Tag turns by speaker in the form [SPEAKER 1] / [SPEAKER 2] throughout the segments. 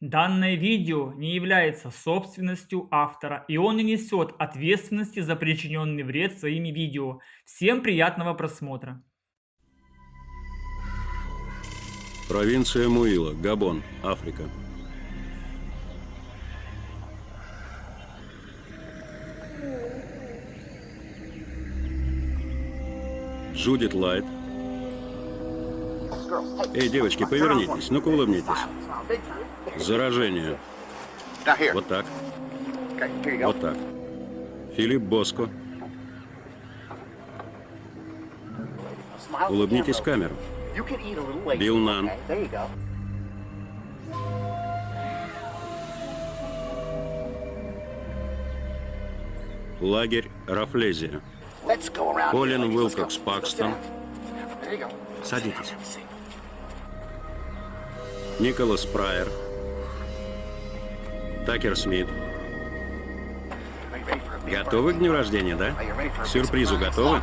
[SPEAKER 1] Данное видео не является собственностью автора, и он не несет ответственности за причиненный вред своими видео. Всем приятного просмотра.
[SPEAKER 2] Провинция Муила, Габон, Африка. Джудит Лайт. Эй, девочки, повернитесь, ну-ка улыбнитесь. Заражение. Вот так. Вот так. Филипп Боско. Улыбнитесь в камеру. Билл Нан. Лагерь Рафлезия. Колин Уилкокс Пакстон. Садитесь. Николас Прайер. Такер Смит. Готовы к дню рождения, да? К сюрпризу готовы?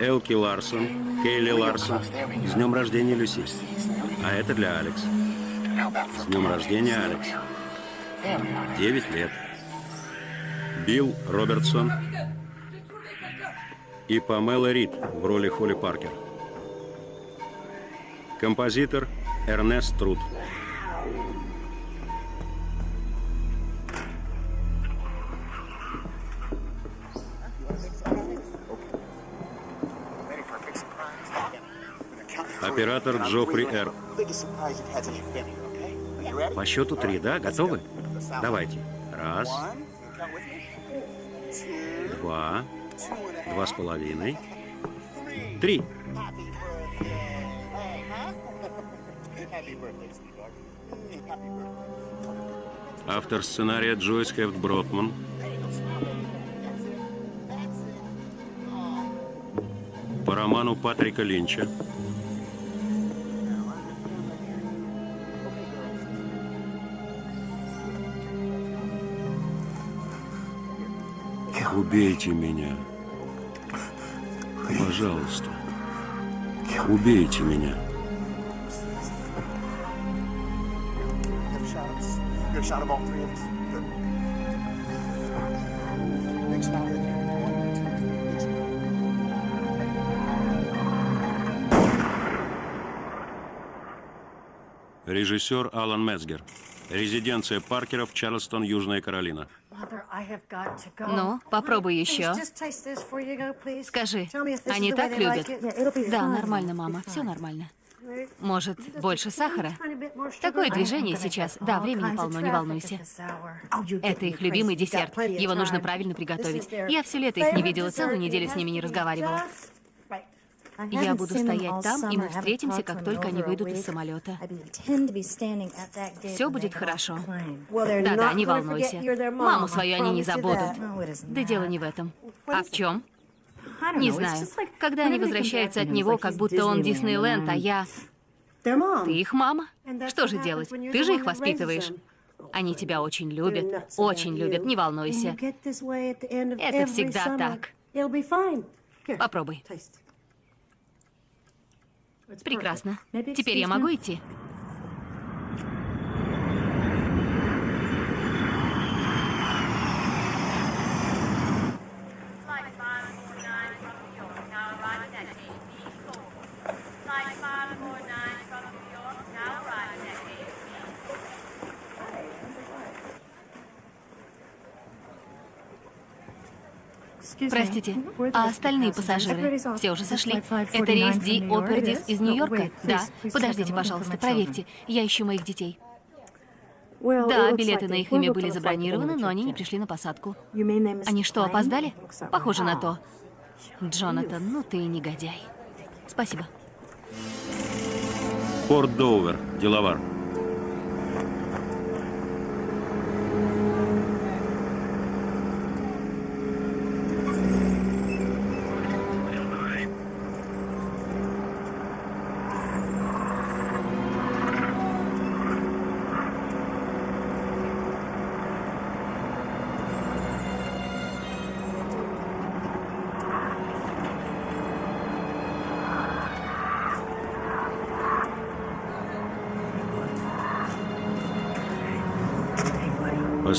[SPEAKER 2] Элки Ларсон, Кейли Ларсон. С днем рождения, Люси. А это для Алекс. С днем рождения, Алекс. Девять лет. Билл Робертсон и Памела Рид в роли Холли Паркер. Композитор Эрнест Труд. Оператор Джоффри Р. По счету три, да? Готовы? Давайте. Раз. Два. Два с половиной. Три. Автор сценария Джойс Хефт Бротман. По роману Патрика Линча. Убейте меня. Пожалуйста. Убейте меня. Режиссер Алан Мецгер. Резиденция Паркеров, Чарльстон, Южная Каролина.
[SPEAKER 3] Ну, попробуй еще. Скажи, они так любят? Да, нормально, мама, все нормально. Может, больше сахара? Такое движение сейчас. Да, времени полно, не волнуйся. Это их любимый десерт. Его нужно правильно приготовить. Я все лето их не видела, целую неделю с ними не разговаривала. Я буду стоять там, и мы встретимся, как только они выйдут из самолета. Все будет хорошо. Да-да, не волнуйся. Маму свою они не забудут. Да дело не в этом. А в чем? Не знаю. Когда они возвращаются от него, как будто он Диснейленд, а я... Ты их мама. Что же делать? Ты же их воспитываешь. Они тебя очень любят, очень любят, не волнуйся. Это всегда так. Попробуй. Прекрасно. Теперь я могу идти? Простите, а остальные пассажиры все уже сошли? Это рейс Ди Опердис из Нью-Йорка? Да. Подождите, пожалуйста, проверьте. Я ищу моих детей. Да, билеты на их имя были забронированы, но они не пришли на посадку. Они что, опоздали? Похоже на то. Джонатан, ну ты негодяй. Спасибо.
[SPEAKER 2] Порт Доувер, деловар.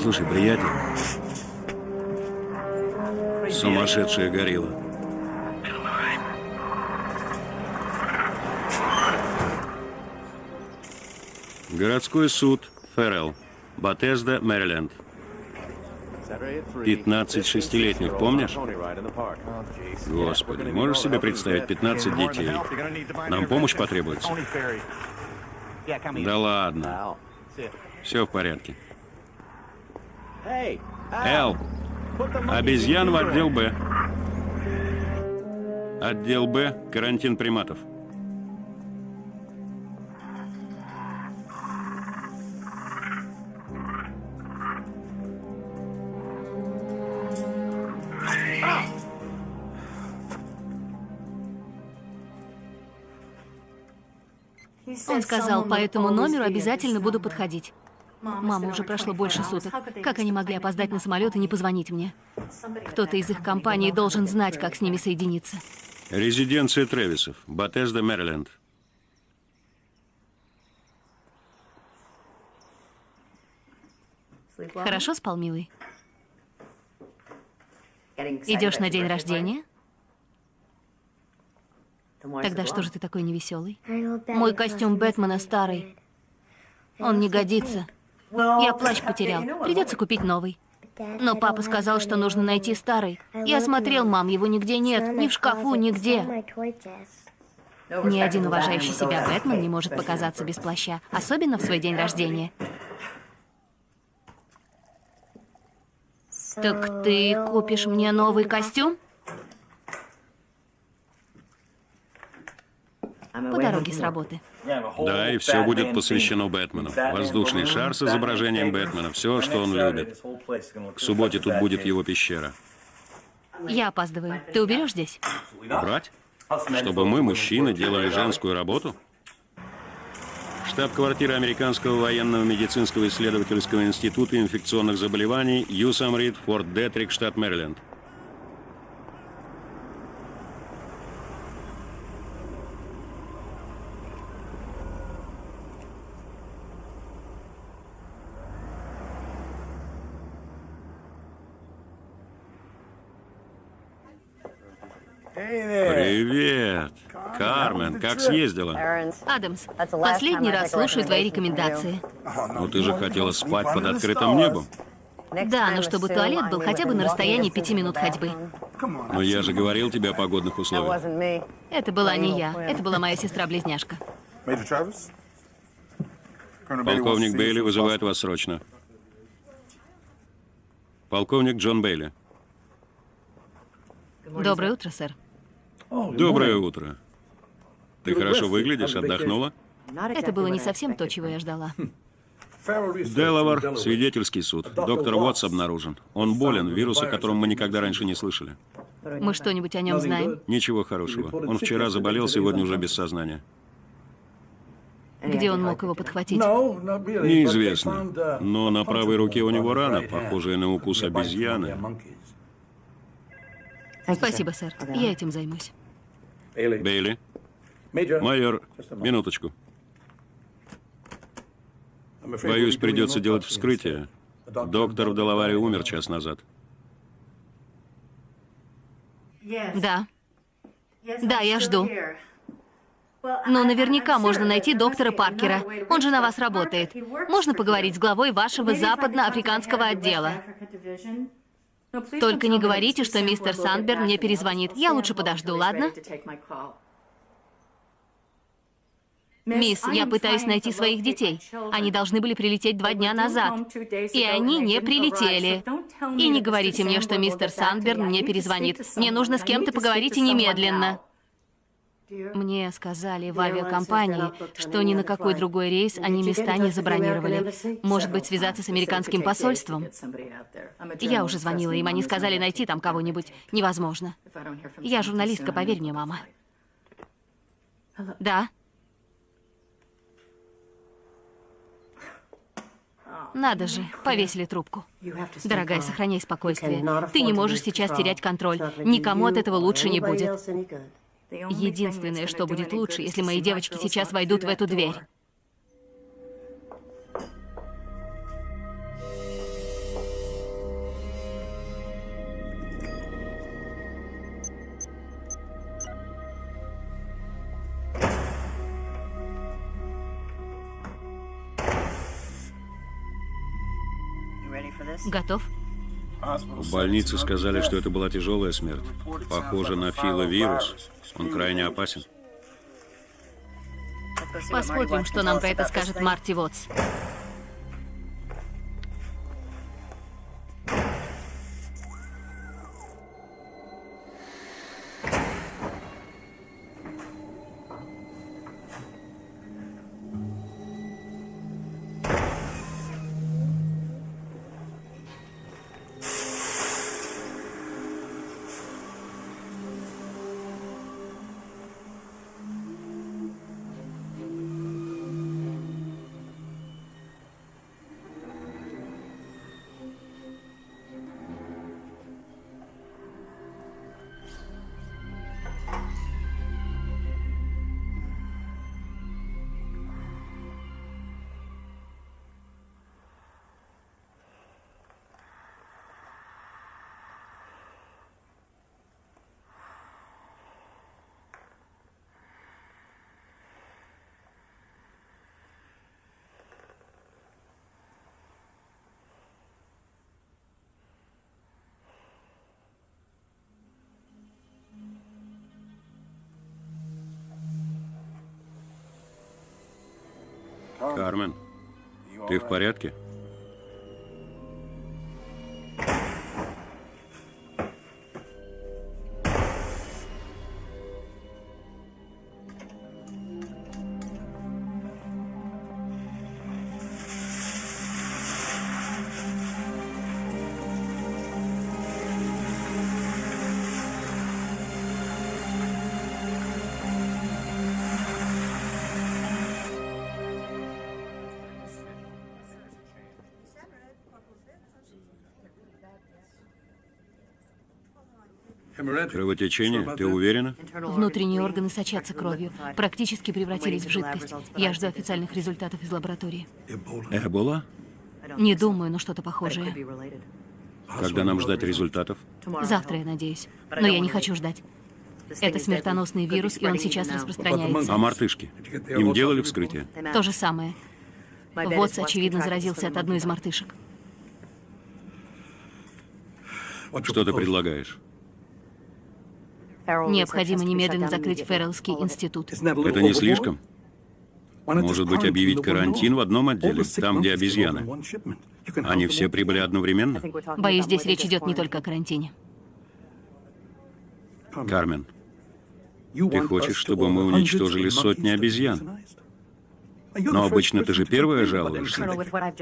[SPEAKER 2] Послушай, приятель. Сумасшедшая горилла. Городской суд. Феррелл. Батезда, Мэриленд. 15 шестилетних, помнишь? Господи, можешь себе представить 15 детей? Нам помощь потребуется? Да ладно. Все в порядке. Эл, обезьян в отдел Б. Отдел Б, карантин приматов.
[SPEAKER 3] Он сказал, по этому номеру обязательно буду подходить. Мама, уже прошло больше суток. Как они могли опоздать на самолет и не позвонить мне? Кто-то из их компании должен знать, как с ними соединиться.
[SPEAKER 2] Резиденция Тревисов, Батезда, Мэриленд.
[SPEAKER 3] Хорошо спал, милый? Идешь на день рождения? Тогда что же ты такой невеселый? Мой костюм Бэтмена старый. Он не годится. Я плащ потерял. Придется купить новый. Но папа сказал, что нужно найти старый. Я смотрел, мам, его нигде нет. Ни в шкафу, нигде. Ни один уважающий себя Бэтмен не может показаться без плаща. Особенно в свой день рождения. Так ты купишь мне новый костюм? По дороге с работы.
[SPEAKER 2] Да, и все будет посвящено Бэтмену. Воздушный шар с изображением Бэтмена. Все, что он любит. К субботе тут будет его пещера.
[SPEAKER 3] Я опаздываю. Ты уберешь здесь?
[SPEAKER 2] Брать? Чтобы мы, мужчины, делали женскую работу? Штаб-квартира Американского военного медицинского исследовательского института инфекционных заболеваний Юсамрид, Форт Детрик, штат Мэриленд. Привет! Кармен, как съездила?
[SPEAKER 3] Адамс, последний раз слушаю твои рекомендации.
[SPEAKER 2] Ну ты же хотела спать под открытым небом.
[SPEAKER 3] Да, но чтобы туалет был хотя бы на расстоянии пяти минут ходьбы.
[SPEAKER 2] Но я же говорил тебе о погодных условиях.
[SPEAKER 3] Это была не я, это была моя сестра-близняшка.
[SPEAKER 2] Полковник Бейли вызывает вас срочно. Полковник Джон Бейли.
[SPEAKER 3] Доброе утро, сэр.
[SPEAKER 2] Доброе утро. Ты хорошо выглядишь, отдохнула?
[SPEAKER 3] Это было не совсем то, чего я ждала.
[SPEAKER 2] Делавар, свидетельский суд. Доктор Уотс обнаружен. Он болен, вирус, о котором мы никогда раньше не слышали.
[SPEAKER 3] Мы что-нибудь о нем знаем?
[SPEAKER 2] Ничего хорошего. Он вчера заболел, сегодня уже без сознания.
[SPEAKER 3] Где он мог его подхватить?
[SPEAKER 2] Неизвестно. Но на правой руке у него рана, похожая на укус обезьяны.
[SPEAKER 3] Спасибо, сэр. Я этим займусь.
[SPEAKER 2] Бейли. Майор, минуточку. Боюсь, придется делать вскрытие. Доктор в Делаваре умер час назад.
[SPEAKER 3] Да. Да, я жду. Но наверняка можно найти доктора Паркера. Он же на вас работает. Можно поговорить с главой вашего западноафриканского отдела? Только не говорите, что мистер Сандберн мне перезвонит. Я лучше подожду, ладно? Мисс, я пытаюсь найти своих детей. Они должны были прилететь два дня назад. И они не прилетели. И не говорите мне, что мистер Сандберн мне перезвонит. Мне нужно с кем-то поговорить и немедленно. Мне сказали в авиакомпании, что ни на какой другой рейс они места не забронировали. Может быть, связаться с американским посольством? Я уже звонила им, они сказали найти там кого-нибудь. Невозможно. Я журналистка, поверь мне, мама. Да? Надо же, повесили трубку. Дорогая, сохраняй спокойствие. Ты не можешь сейчас терять контроль. Никому от этого лучше не будет. Единственное, что будет лучше, если мои девочки сейчас войдут в эту дверь. Готов?
[SPEAKER 2] В больнице сказали, что это была тяжелая смерть. Похоже на филовирус. Он крайне опасен.
[SPEAKER 3] Посмотрим, что нам про это скажет Марти Вотс.
[SPEAKER 2] Кармен, ты в порядке? Кровотечение? Ты уверена?
[SPEAKER 3] Внутренние органы сочатся кровью, практически превратились в жидкость. Я жду официальных результатов из лаборатории.
[SPEAKER 2] Эбола?
[SPEAKER 3] Не думаю, но что-то похожее.
[SPEAKER 2] Когда нам ждать результатов?
[SPEAKER 3] Завтра, я надеюсь. Но я не хочу ждать. Это смертоносный вирус, и он сейчас распространяется.
[SPEAKER 2] А мартышки? Им делали вскрытие?
[SPEAKER 3] То же самое. Вотс, очевидно, заразился от одной из мартышек.
[SPEAKER 2] Что ты предлагаешь?
[SPEAKER 3] Необходимо немедленно закрыть Феррелский институт.
[SPEAKER 2] Это не слишком? Может быть, объявить карантин в одном отделе, там, где обезьяны? Они все прибыли одновременно?
[SPEAKER 3] Боюсь, здесь речь идет не только о карантине.
[SPEAKER 2] Кармен, ты хочешь, чтобы мы уничтожили сотни обезьян? Но обычно ты же первая жалуешься.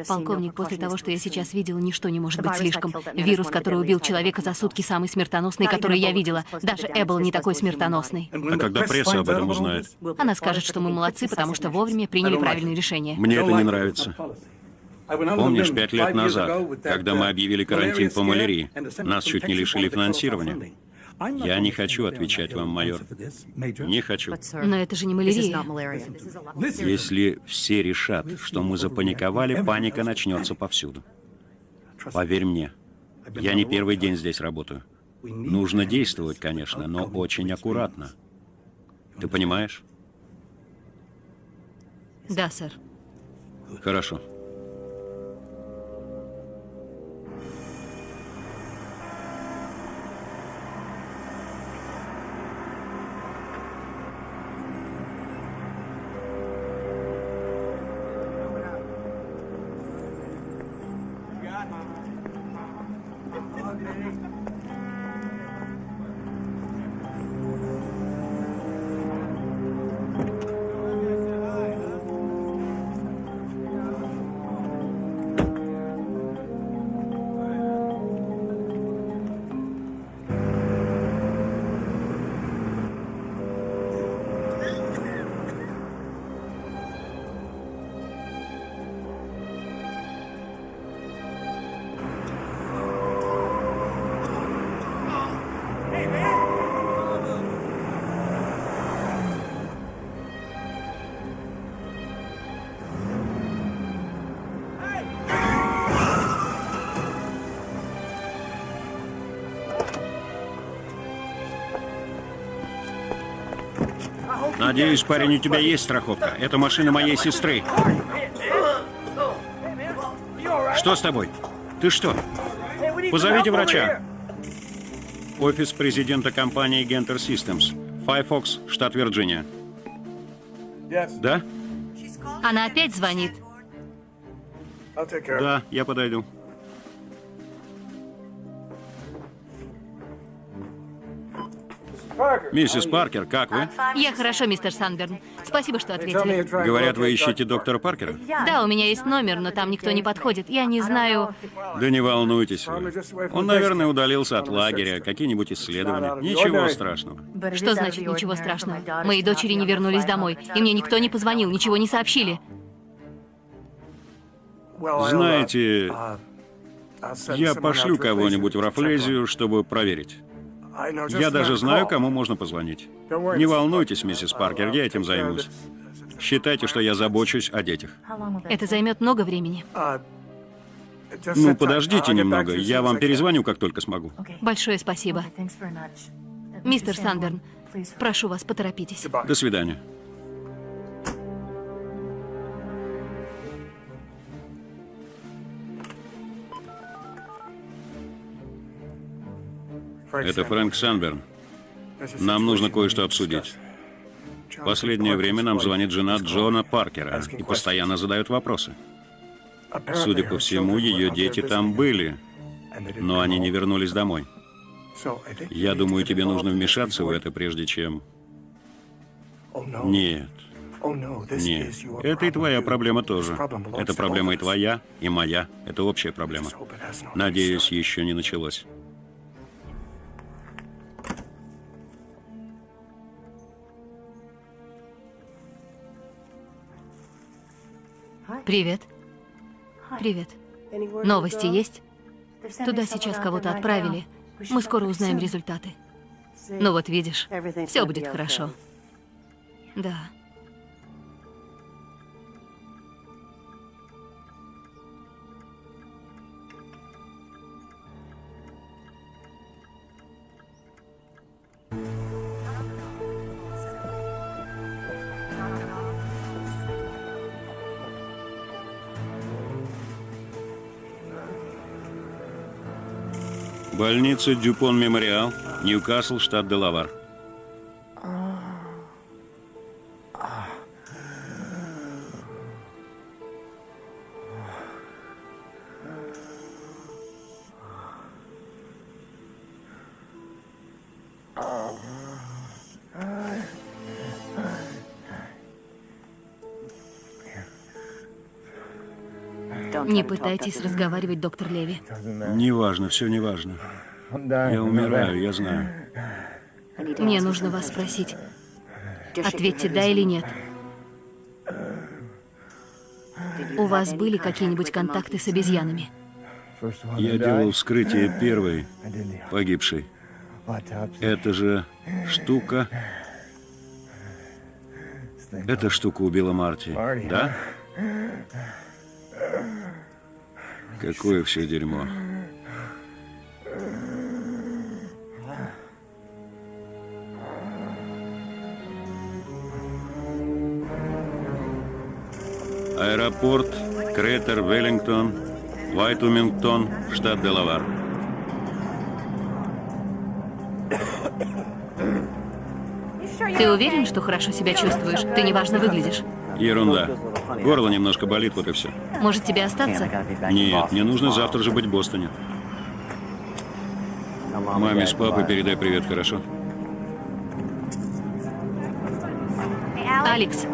[SPEAKER 3] Полковник, после того, что я сейчас видела, ничто не может быть слишком. Вирус, который убил человека за сутки, самый смертоносный, который я видела. Даже Эббл не такой смертоносный.
[SPEAKER 2] А когда пресса об этом узнает?
[SPEAKER 3] Она скажет, что мы молодцы, потому что вовремя приняли правильное решение.
[SPEAKER 2] Мне это не нравится. Помнишь, пять лет назад, когда мы объявили карантин по малярии, нас чуть не лишили финансирования? Я не хочу отвечать вам, майор. Не хочу.
[SPEAKER 3] Но это же не малярия.
[SPEAKER 2] Если все решат, что мы запаниковали, паника начнется повсюду. Поверь мне, я не первый день здесь работаю. Нужно действовать, конечно, но очень аккуратно. Ты понимаешь?
[SPEAKER 3] Да, сэр.
[SPEAKER 2] Хорошо. Надеюсь, парень, у тебя есть страховка. Это машина моей сестры. Что с тобой? Ты что? Позовите врача. Офис президента компании Genter Systems. Firefox, штат Вирджиния. Да?
[SPEAKER 3] Она опять звонит.
[SPEAKER 2] Да, я подойду. Миссис Паркер, как вы?
[SPEAKER 3] Я хорошо, мистер Санберн. Спасибо, что ответили.
[SPEAKER 2] Говорят, вы ищете доктора Паркера?
[SPEAKER 3] Да, у меня есть номер, но там никто не подходит. Я не знаю...
[SPEAKER 2] Да не волнуйтесь вы. Он, наверное, удалился от лагеря, какие-нибудь исследования. Ничего страшного.
[SPEAKER 3] Что значит ничего страшного? Мои дочери не вернулись домой, и мне никто не позвонил, ничего не сообщили.
[SPEAKER 2] Знаете, я пошлю кого-нибудь в Рафлезию, чтобы проверить. Я даже знаю, кому можно позвонить. Не волнуйтесь, миссис Паркер, я этим займусь. Считайте, что я забочусь о детях.
[SPEAKER 3] Это займет много времени.
[SPEAKER 2] Ну, подождите немного, я вам перезвоню, как только смогу.
[SPEAKER 3] Большое спасибо. Мистер Санберн, прошу вас, поторопитесь.
[SPEAKER 2] До свидания. Это Фрэнк Санберн. Нам нужно кое-что обсудить. Последнее время нам звонит жена Джона Паркера и постоянно задает вопросы. Судя по всему, ее дети там были, но они не вернулись домой. Я думаю, тебе нужно вмешаться в это, прежде чем... Нет. Нет. Это и твоя проблема тоже. Это проблема и твоя, и моя. Это общая проблема. Надеюсь, еще не началось.
[SPEAKER 3] Привет. Привет. Новости есть? Туда сейчас кого-то отправили. Мы скоро узнаем результаты. Ну вот видишь, все будет хорошо. Да.
[SPEAKER 2] Больница Дюпон Мемориал, Ньюкасл, штат Делавар.
[SPEAKER 3] Пытайтесь разговаривать, доктор Леви.
[SPEAKER 2] Неважно, все неважно. Я умираю, я знаю.
[SPEAKER 3] Мне нужно вас спросить. Ответьте да или нет. У вас были какие-нибудь контакты с обезьянами?
[SPEAKER 2] Я делал вскрытие первой погибшей. Это же штука... Эта штука убила Марти, да? Какое все дерьмо. Аэропорт Кретер Веллингтон, Вайтумингтон, штат Делавар.
[SPEAKER 3] Ты уверен, что хорошо себя чувствуешь? Ты неважно выглядишь.
[SPEAKER 2] Ерунда. Горло немножко болит, вот и все.
[SPEAKER 3] Может, тебе остаться?
[SPEAKER 2] Нет, мне нужно завтра же быть в Бостоне. Маме с папой передай привет, хорошо?
[SPEAKER 3] Алекс,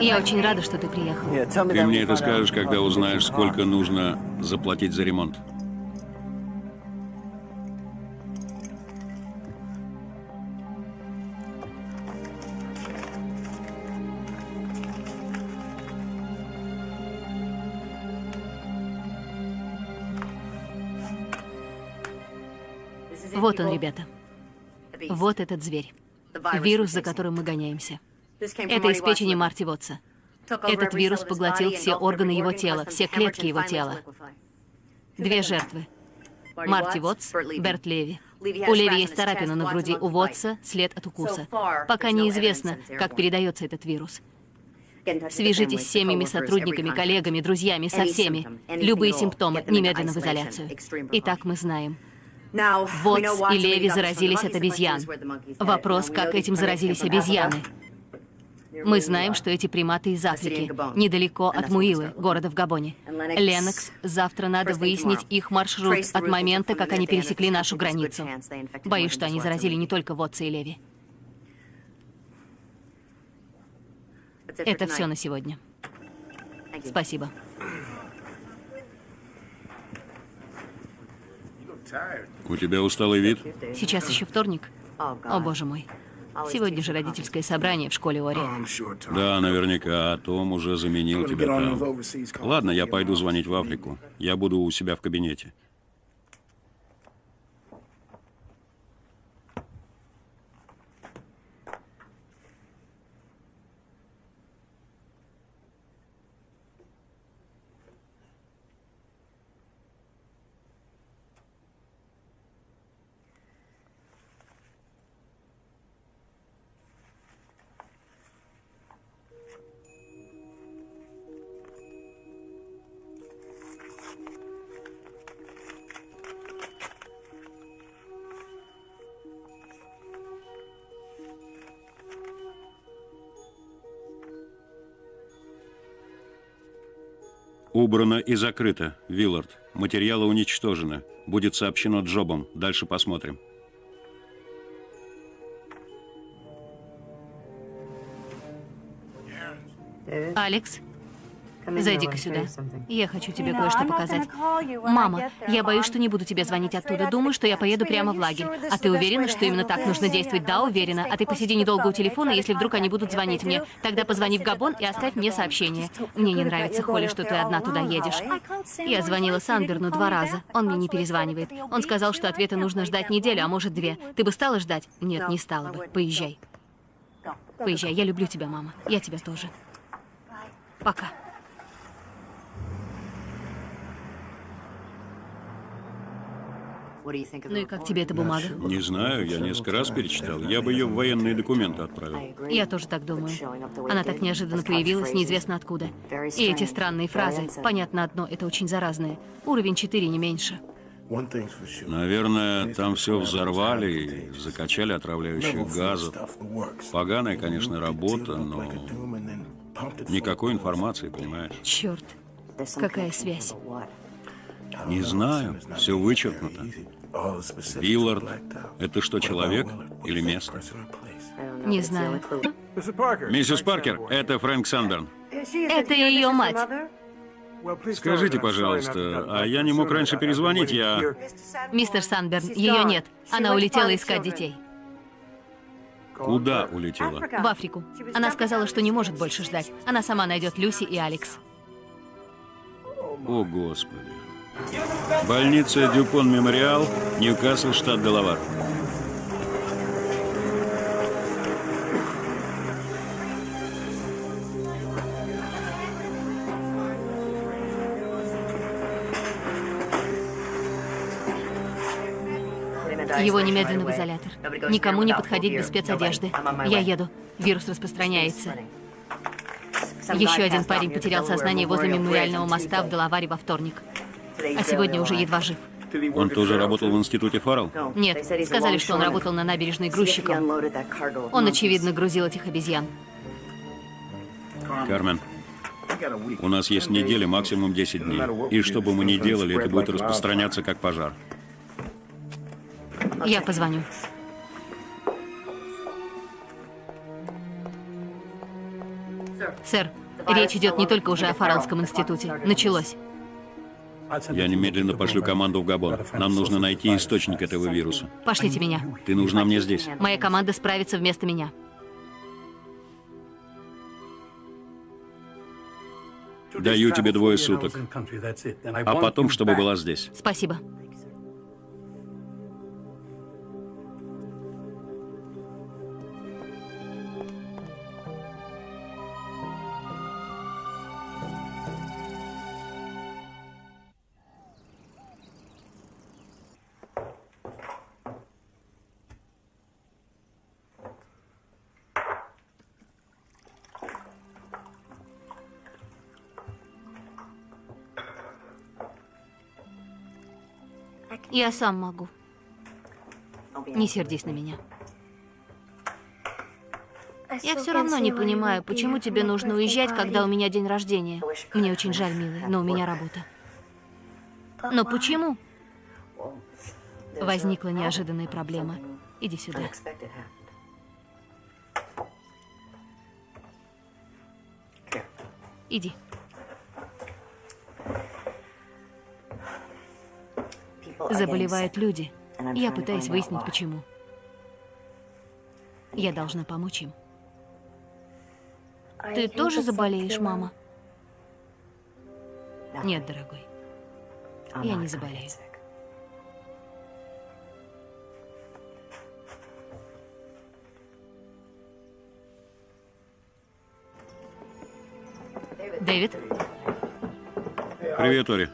[SPEAKER 3] я очень рада, что ты приехал.
[SPEAKER 2] Ты мне это скажешь, когда узнаешь, сколько нужно заплатить за ремонт.
[SPEAKER 3] Вот он, ребята. Вот этот зверь. Вирус, за которым мы гоняемся. Это из печени Марти Вотса. Этот вирус поглотил все органы его тела, все клетки его тела. Две жертвы. Марти Вотс, Берт Леви. У Леви есть царапина на груди, у Вотса след от укуса. Пока неизвестно, как передается этот вирус. Свяжитесь с семьями, сотрудниками, коллегами, друзьями, со всеми. Любые симптомы немедленно в изоляцию. Итак, мы знаем. Вотс и Леви заразились от обезьян. Вопрос, как этим заразились обезьяны. Мы знаем, что эти приматы из Африки, недалеко от Муилы, города в Габоне. Ленокс, завтра надо выяснить их маршрут от момента, как они пересекли нашу границу. Боюсь, что они заразили не только Вотса и Леви. Это все на сегодня. Спасибо.
[SPEAKER 2] У тебя усталый вид?
[SPEAKER 3] Сейчас еще вторник. О, боже мой. Сегодня же родительское собрание в школе Ори.
[SPEAKER 2] Да, наверняка. А Том уже заменил тебя там. Ладно, я пойду звонить в Африку. Я буду у себя в кабинете. Убрано и закрыто. Виллард. Материалы уничтожены. Будет сообщено Джобом. Дальше посмотрим.
[SPEAKER 3] Алекс, зайди-ка сюда. Я хочу тебе кое-что показать. Мама, я боюсь, что не буду тебе звонить оттуда. Думаю, что я поеду прямо в лагерь. А ты уверена, что именно так нужно действовать? Да, уверена. А ты посиди недолго у телефона, если вдруг они будут звонить мне. Тогда позвони в Габон и оставь мне сообщение. Мне не нравится, Холли, что ты одна туда едешь. Я звонила Сандерну два раза. Он мне не перезванивает. Он сказал, что ответа нужно ждать неделю, а может две. Ты бы стала ждать? Нет, не стала бы. Поезжай. Поезжай. Я люблю тебя, мама. Я тебя тоже. Пока. Ну и как тебе эта бумага?
[SPEAKER 2] Не знаю, я несколько раз перечитал. Я бы ее в военные документы отправил.
[SPEAKER 3] Я тоже так думаю. Она так неожиданно появилась, неизвестно откуда. И эти странные фразы. Понятно одно, это очень заразное. Уровень 4 не меньше.
[SPEAKER 2] Наверное, там все взорвали и закачали отравляющих газов. Поганая, конечно, работа, но никакой информации, понимаешь?
[SPEAKER 3] Черт, какая связь?
[SPEAKER 2] Не знаю, все вычеркнуто. Виллард — это что, человек или место?
[SPEAKER 3] Не знаю.
[SPEAKER 2] Миссис Паркер, это Фрэнк Санберн.
[SPEAKER 3] Это ее мать.
[SPEAKER 2] Скажите, пожалуйста, а я не мог раньше перезвонить, я...
[SPEAKER 3] Мистер Санберн, ее нет. Она улетела искать детей.
[SPEAKER 2] Куда улетела?
[SPEAKER 3] В Африку. Она сказала, что не может больше ждать. Она сама найдет Люси и Алекс.
[SPEAKER 2] О, Господи. Больница Дюпон Мемориал, Ньюкасл, штат Делавар.
[SPEAKER 3] Его немедленно в изолятор. Никому не подходить без спецодежды. Я еду. Вирус распространяется. Еще один парень потерял сознание возле мемориального моста в Делаваре во вторник. А сегодня уже едва жив.
[SPEAKER 2] Он тоже работал в институте Фаррелл?
[SPEAKER 3] Нет, сказали, что он работал на набережной грузчиком. Он, очевидно, грузил этих обезьян.
[SPEAKER 2] Кармен, у нас есть неделя, максимум 10 дней. И что бы мы ни делали, это будет распространяться как пожар.
[SPEAKER 3] Я позвоню. Сэр, речь идет не только уже о Фарреллском институте. Началось.
[SPEAKER 2] Я немедленно пошлю команду в Габон. Нам нужно найти источник этого вируса.
[SPEAKER 3] Пошлите меня.
[SPEAKER 2] Ты нужна мне здесь.
[SPEAKER 3] Моя команда справится вместо меня.
[SPEAKER 2] Даю тебе двое суток. А потом, чтобы была здесь.
[SPEAKER 3] Спасибо. Я сам могу. Не сердись на меня. Я все равно не понимаю, почему тебе нужно уезжать, когда у меня день рождения. Мне очень жаль, милый, но у меня работа. Но почему? Возникла неожиданная проблема. Иди сюда. Иди. Заболевают люди. Я пытаюсь выяснить, почему. Я должна помочь им. Ты тоже заболеешь, мама? Нет, дорогой. Я не заболею. Дэвид,
[SPEAKER 2] Привет, Ори.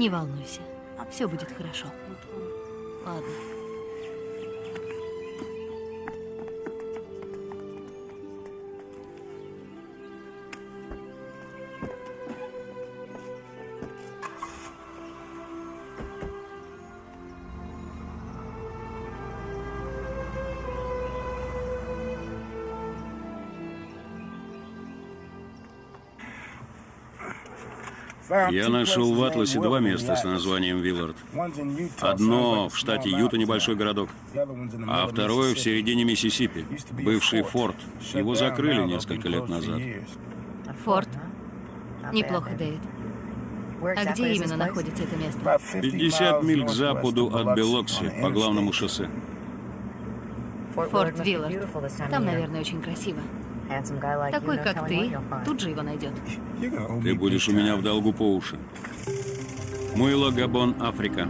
[SPEAKER 3] Не волнуйся. Все будет хорошо. Ладно.
[SPEAKER 2] Я нашел в Атласе два места с названием Виллард. Одно в штате Юта, небольшой городок, а второе в середине Миссисипи, бывший форт. Его закрыли несколько лет назад.
[SPEAKER 3] Форт. Неплохо, Дэвид. А где именно находится это место?
[SPEAKER 2] 50 миль к западу от Белокси, по главному шоссе.
[SPEAKER 3] Форт Виллард. Там, наверное, очень красиво. Такой, как ты, тут же его найдет.
[SPEAKER 2] Ты будешь у меня в долгу по уши. Муйло, Габон, Африка.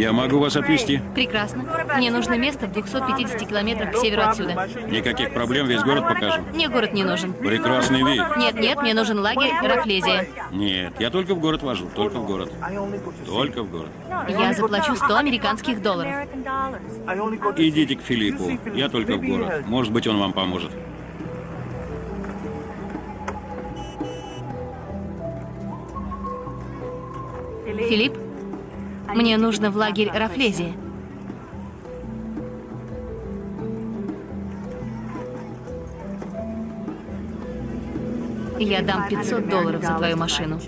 [SPEAKER 2] Я могу вас отвезти?
[SPEAKER 3] Прекрасно. Мне нужно место в 250 километрах к северу отсюда.
[SPEAKER 2] Никаких проблем, весь город покажем.
[SPEAKER 3] Мне город не нужен.
[SPEAKER 2] Прекрасный вид.
[SPEAKER 3] Нет, нет, мне нужен лагерь Рафлезия.
[SPEAKER 2] Нет, я только в город вожу, только в город. Только в город.
[SPEAKER 3] Я заплачу 100 американских долларов.
[SPEAKER 2] Идите к Филиппу, я только в город. Может быть, он вам поможет.
[SPEAKER 3] Филипп, мне нужно в лагерь Рафлезия. Я дам 500 долларов за твою машину.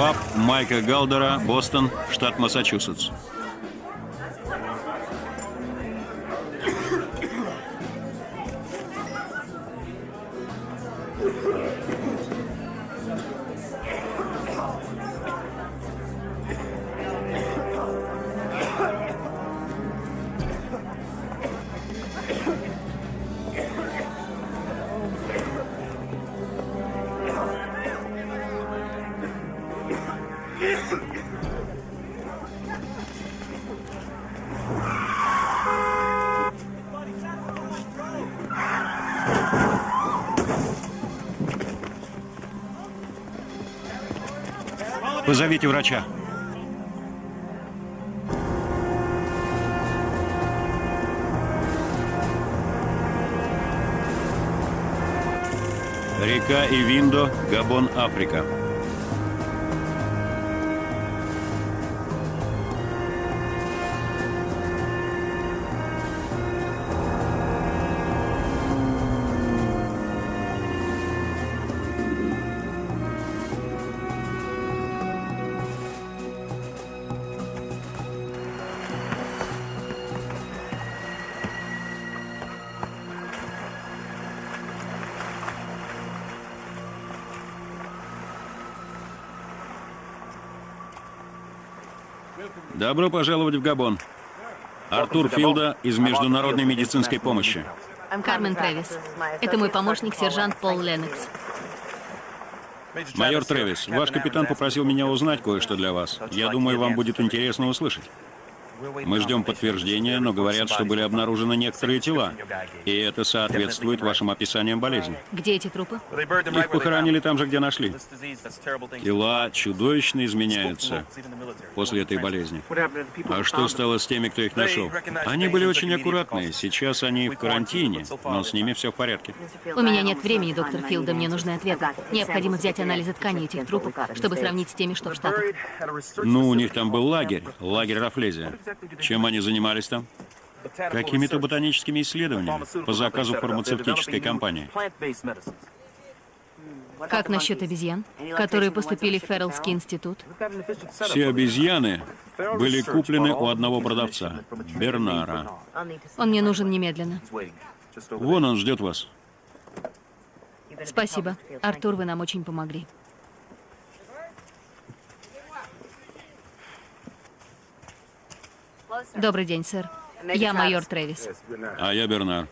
[SPEAKER 2] Пап Майка Галдера, Бостон, штат Массачусетс. Позовите врача. Река Ивиндо, Габон, Африка. Добро пожаловать в Габон. Артур Филда из Международной медицинской помощи.
[SPEAKER 3] Кармен Трэвис. Это мой помощник, сержант Пол Леннокс.
[SPEAKER 2] Майор Трэвис, ваш капитан попросил меня узнать кое-что для вас. Я думаю, вам будет интересно услышать. Мы ждем подтверждения, но говорят, что были обнаружены некоторые тела. И это соответствует вашим описаниям болезни.
[SPEAKER 3] Где эти трупы?
[SPEAKER 2] Их похоронили там же, где нашли. Тела чудовищно изменяются после этой болезни. А что стало с теми, кто их нашел? Они были очень аккуратные. Сейчас они в карантине, но с ними все в порядке.
[SPEAKER 3] У меня нет времени, доктор Филда, мне нужны ответы. Необходимо взять анализы тканей этих трупов, чтобы сравнить с теми, что в Штатах.
[SPEAKER 2] Ну, у них там был лагерь, лагерь Рафлезия. Чем они занимались там? Какими-то ботаническими исследованиями по заказу фармацевтической компании.
[SPEAKER 3] Как насчет обезьян, которые поступили в Феррелский институт?
[SPEAKER 2] Все обезьяны были куплены у одного продавца, Бернара.
[SPEAKER 3] Он мне нужен немедленно.
[SPEAKER 2] Вон он ждет вас.
[SPEAKER 3] Спасибо. Артур, вы нам очень помогли. Добрый день, сэр. Я майор Трэвис.
[SPEAKER 2] А я Бернар.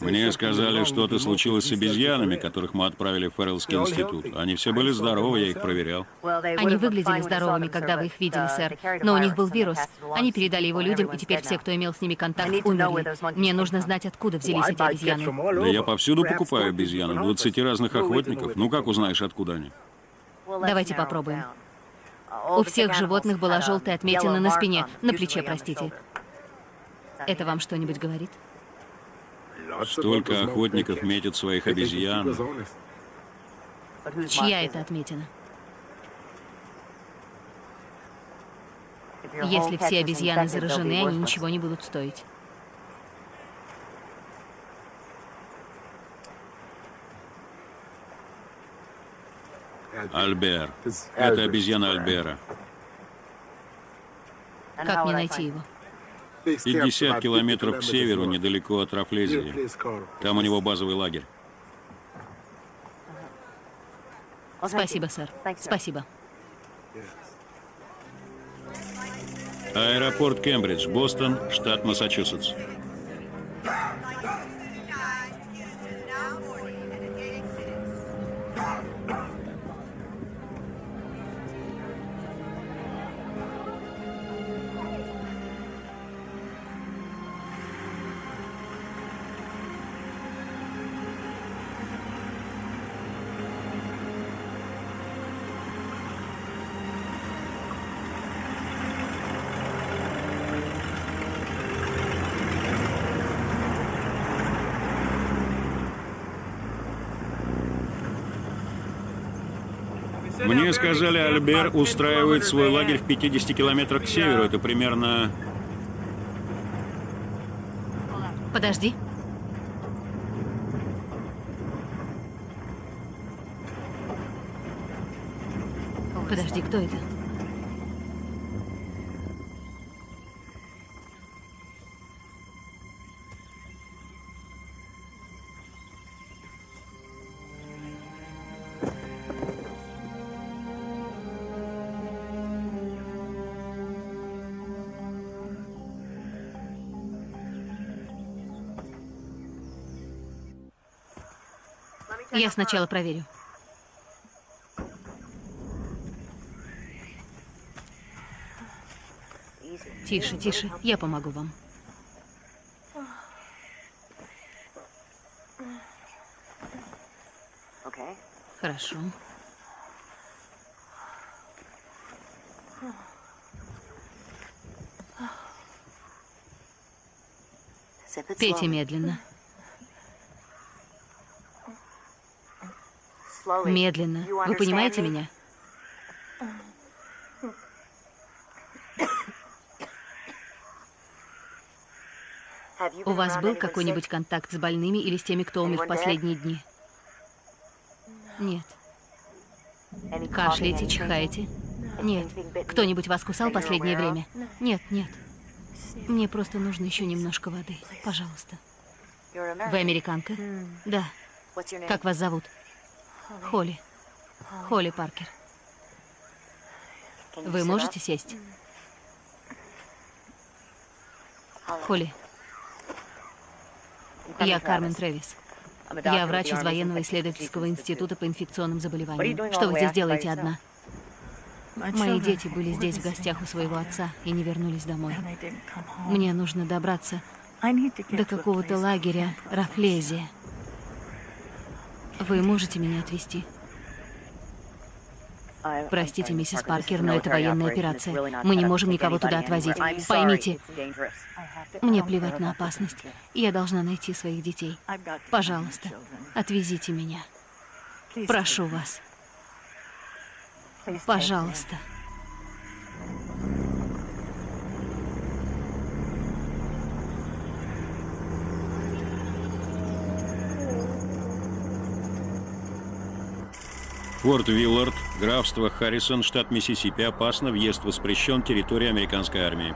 [SPEAKER 2] Мне сказали, что-то случилось с обезьянами, которых мы отправили в Феррелский институт. Они все были здоровы, я их проверял.
[SPEAKER 3] Они выглядели здоровыми, когда вы их видели, сэр. Но у них был вирус. Они передали его людям, и теперь все, кто имел с ними контакт, умерли. Мне нужно знать, откуда взялись эти обезьяны.
[SPEAKER 2] Да я повсюду покупаю обезьян. 20 разных охотников. Ну как узнаешь, откуда они?
[SPEAKER 3] Давайте попробуем. У всех животных была желтая отметина на спине, на плече, простите. Это вам что-нибудь говорит?
[SPEAKER 2] Столько охотников метят своих обезьян.
[SPEAKER 3] Чья это отметина? Если все обезьяны заражены, они ничего не будут стоить.
[SPEAKER 2] Альбер. Это обезьяна Альбера.
[SPEAKER 3] Как мне найти его?
[SPEAKER 2] 50 километров к северу, недалеко от Рафлезии. Там у него базовый лагерь.
[SPEAKER 3] Спасибо, сэр. Спасибо.
[SPEAKER 2] Аэропорт Кембридж, Бостон, штат Массачусетс. Сказали, Альбер устраивает свой лагерь в 50 километрах к северу. Это примерно...
[SPEAKER 3] Подожди. Подожди. Кто это? Я сначала проверю. Тише, тише, я помогу вам. Хорошо. Пейте медленно. Медленно. Вы понимаете меня? У вас был какой-нибудь контакт с больными или с теми, кто умер в последние дни? Нет. Кашляете, чихаете? Нет. Кто-нибудь вас кусал последнее время? Нет, нет. Мне просто нужно еще немножко воды. Пожалуйста. Вы американка? Да. Как вас зовут? Холли. Холли Паркер. Вы можете сесть? Холли. Я Кармен Трэвис. Я врач из военного исследовательского института по инфекционным заболеваниям. Что вы здесь делаете одна? Мои дети были здесь в гостях у своего отца и не вернулись домой. Мне нужно добраться до какого-то лагеря Рафлезия. Вы можете меня отвезти? Простите, миссис Паркер, но это военная операция. Мы не можем никого туда отвозить. Поймите, мне плевать на опасность. Я должна найти своих детей. Пожалуйста, отвезите меня. Прошу вас. Пожалуйста.
[SPEAKER 2] Форт Виллард, графство Харрисон, штат Миссисипи. Опасно. Въезд воспрещен. Территория американской армии.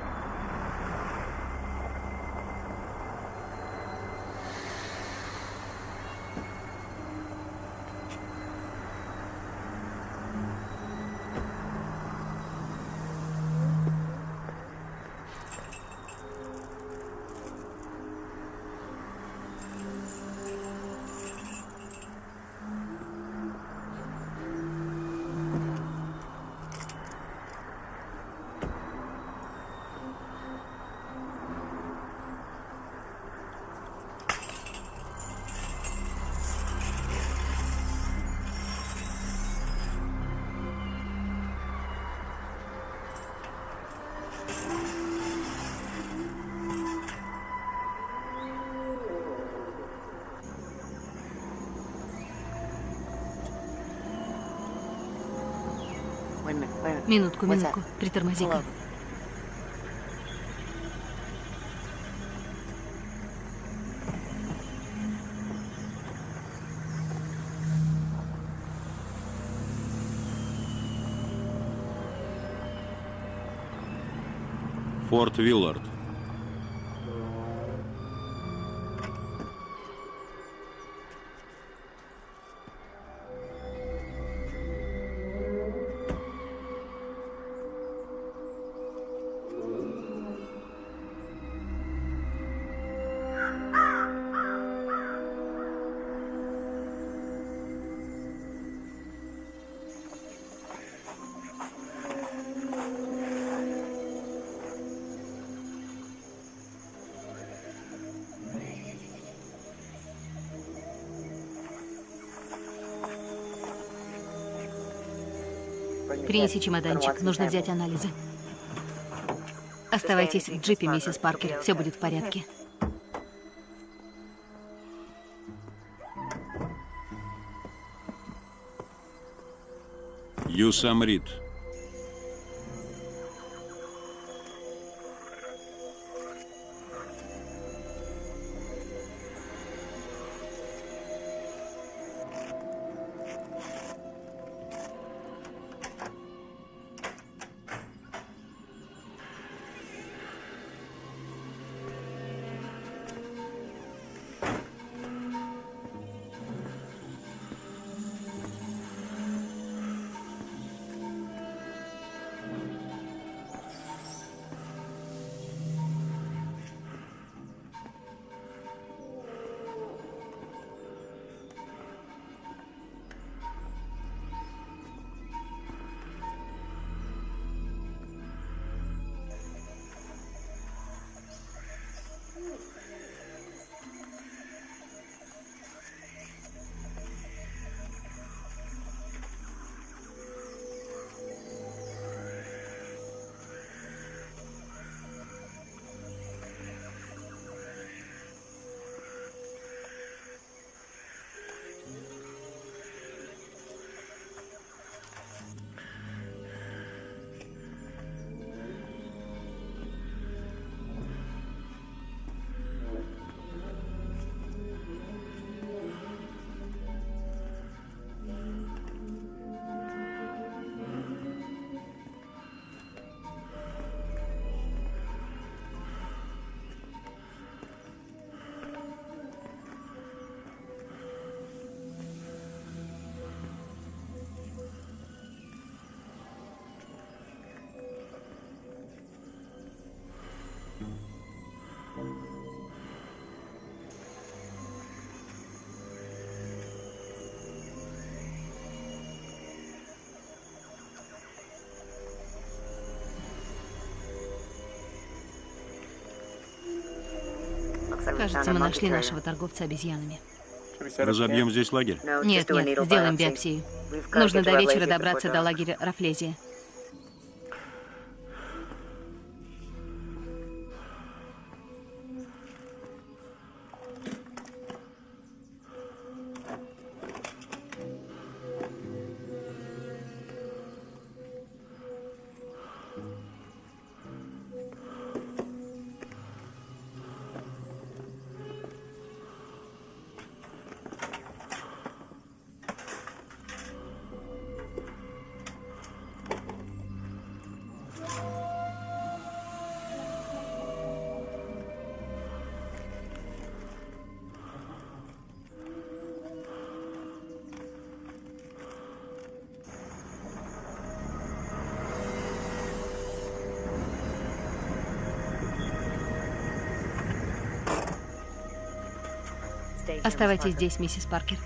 [SPEAKER 3] Минутку, минутку. Притормози-ка.
[SPEAKER 2] Форт Виллард.
[SPEAKER 3] Принеси чемоданчик. Нужно взять анализы. Оставайтесь в джипе, миссис Паркер. Все будет в порядке.
[SPEAKER 2] Юсамрит.
[SPEAKER 3] Кажется, мы нашли нашего торговца обезьянами.
[SPEAKER 2] Разобьем здесь лагерь?
[SPEAKER 3] Нет, нет, сделаем биопсию. Нужно до вечера добраться до лагеря Рафлезия. Оставайтесь здесь, миссис Паркер.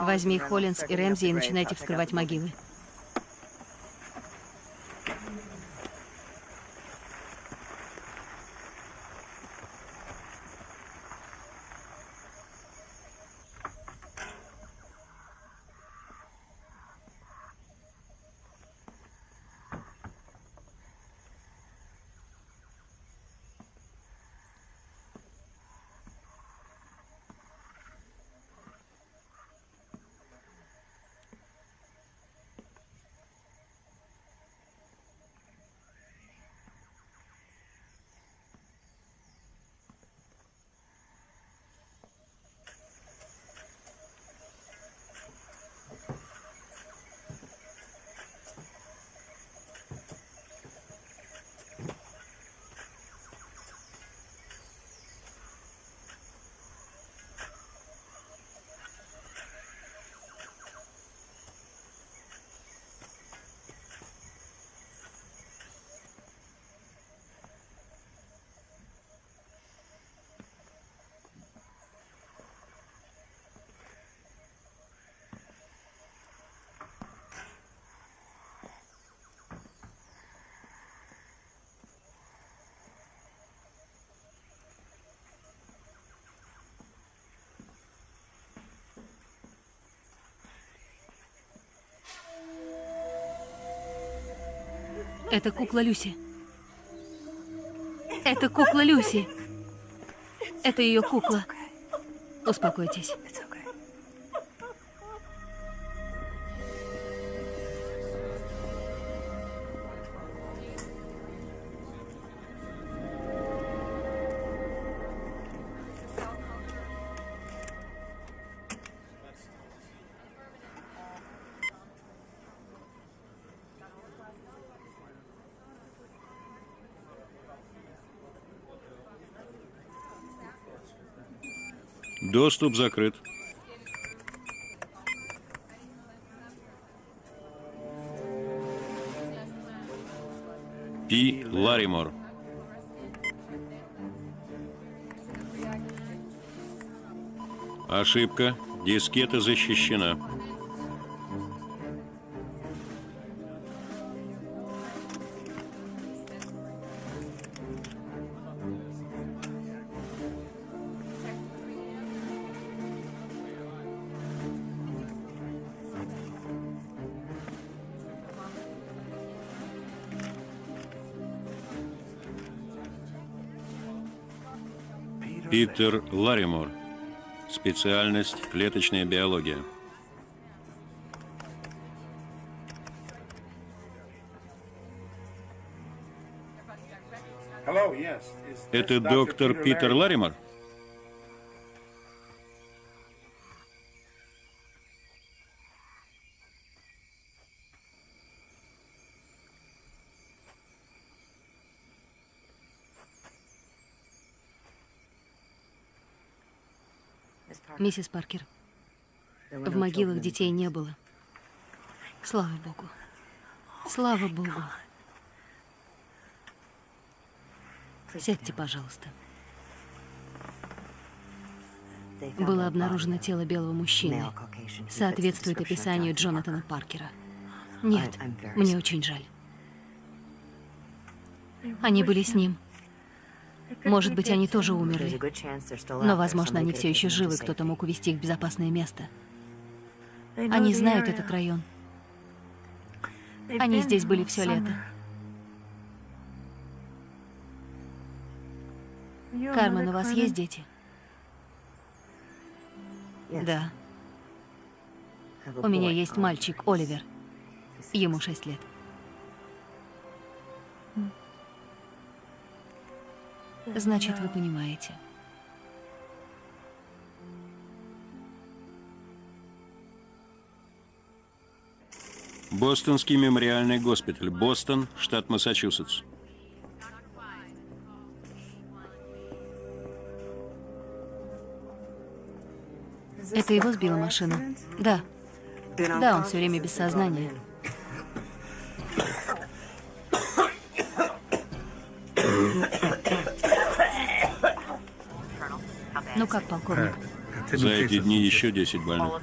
[SPEAKER 3] Возьми Холлинс и Рэмзи и начинайте вскрывать могилы. Это кукла Люси. Это кукла Люси. Это ее кукла. Успокойтесь.
[SPEAKER 2] Доступ закрыт. Пи Ларимор. Ошибка. Дискета защищена. Питер Ларимор. Специальность клеточная биология. Это доктор Питер Ларимор?
[SPEAKER 3] Миссис Паркер, в могилах детей не было. Слава Богу. Слава Богу. Сядьте, пожалуйста. Было обнаружено тело белого мужчины. Соответствует описанию Джонатана Паркера. Нет, мне очень жаль. Они были с ним. Может быть, они тоже умерли. Но, возможно, они все еще живы, кто-то мог увезти их в безопасное место. Они знают этот район. Они здесь были все лето. Кармен, у вас есть дети? Да. У меня есть мальчик, Оливер. Ему шесть лет. Значит, вы понимаете.
[SPEAKER 2] Бостонский мемориальный госпиталь. Бостон, штат Массачусетс.
[SPEAKER 3] Это его сбила машина? Да. Да, он все время без сознания. Ну как, полковник?
[SPEAKER 2] За эти дни еще 10 больных.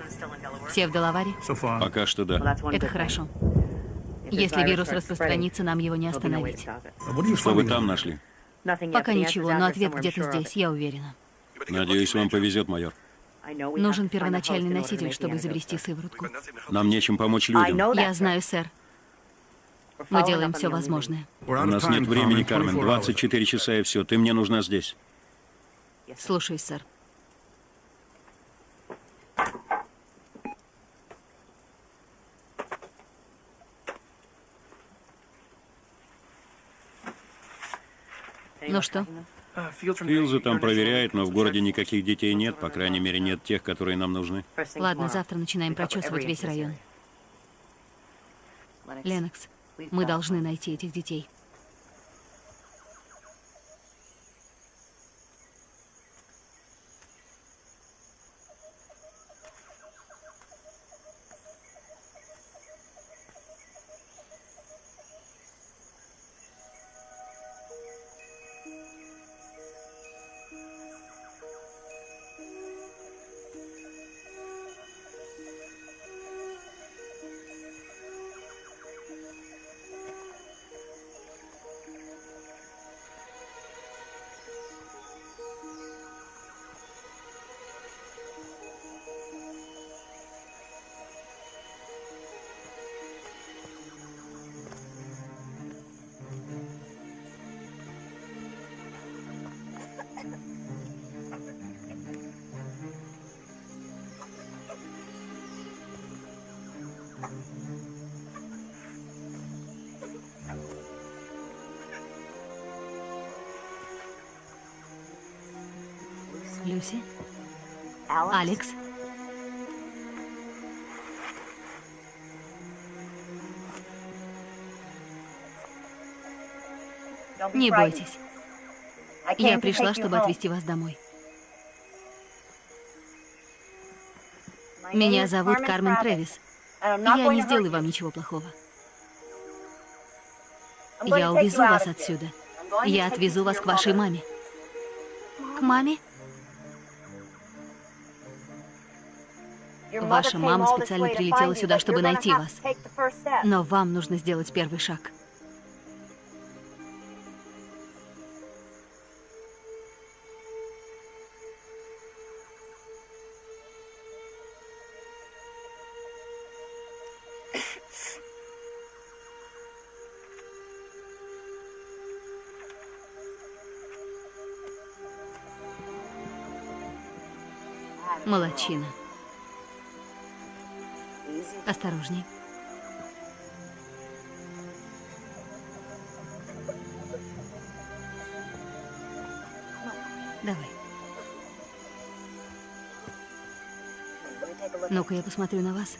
[SPEAKER 3] Все в Делаваре?
[SPEAKER 2] Пока что да.
[SPEAKER 3] Это хорошо. Если вирус распространится, нам его не остановить.
[SPEAKER 2] Что вы там нашли?
[SPEAKER 3] Пока ничего, но ответ где-то здесь, я уверена.
[SPEAKER 2] Надеюсь, вам повезет, майор.
[SPEAKER 3] Нужен первоначальный носитель, чтобы изобрести сыворотку.
[SPEAKER 2] Нам нечем помочь людям.
[SPEAKER 3] Я знаю, сэр. Мы делаем все возможное.
[SPEAKER 2] У нас нет времени, Кармен. 24 часа и все. Ты мне нужна здесь.
[SPEAKER 3] Слушаюсь, сэр. Ну что?
[SPEAKER 2] Филза там проверяет, но в городе никаких детей нет. По крайней мере, нет тех, которые нам нужны.
[SPEAKER 3] Ладно, завтра начинаем прочесывать весь район. Ленокс, мы должны найти этих детей. Алекс? Не бойтесь. Я пришла, чтобы отвезти вас домой. Меня зовут Кармен Трэвис. Я не сделаю вам ничего плохого. Я увезу вас отсюда. Я отвезу вас к вашей маме. К маме? Ваша мама специально прилетела сюда, чтобы найти вас. Но вам нужно сделать первый шаг. Молодчина. Осторожней. Давай. Ну-ка, я посмотрю на вас.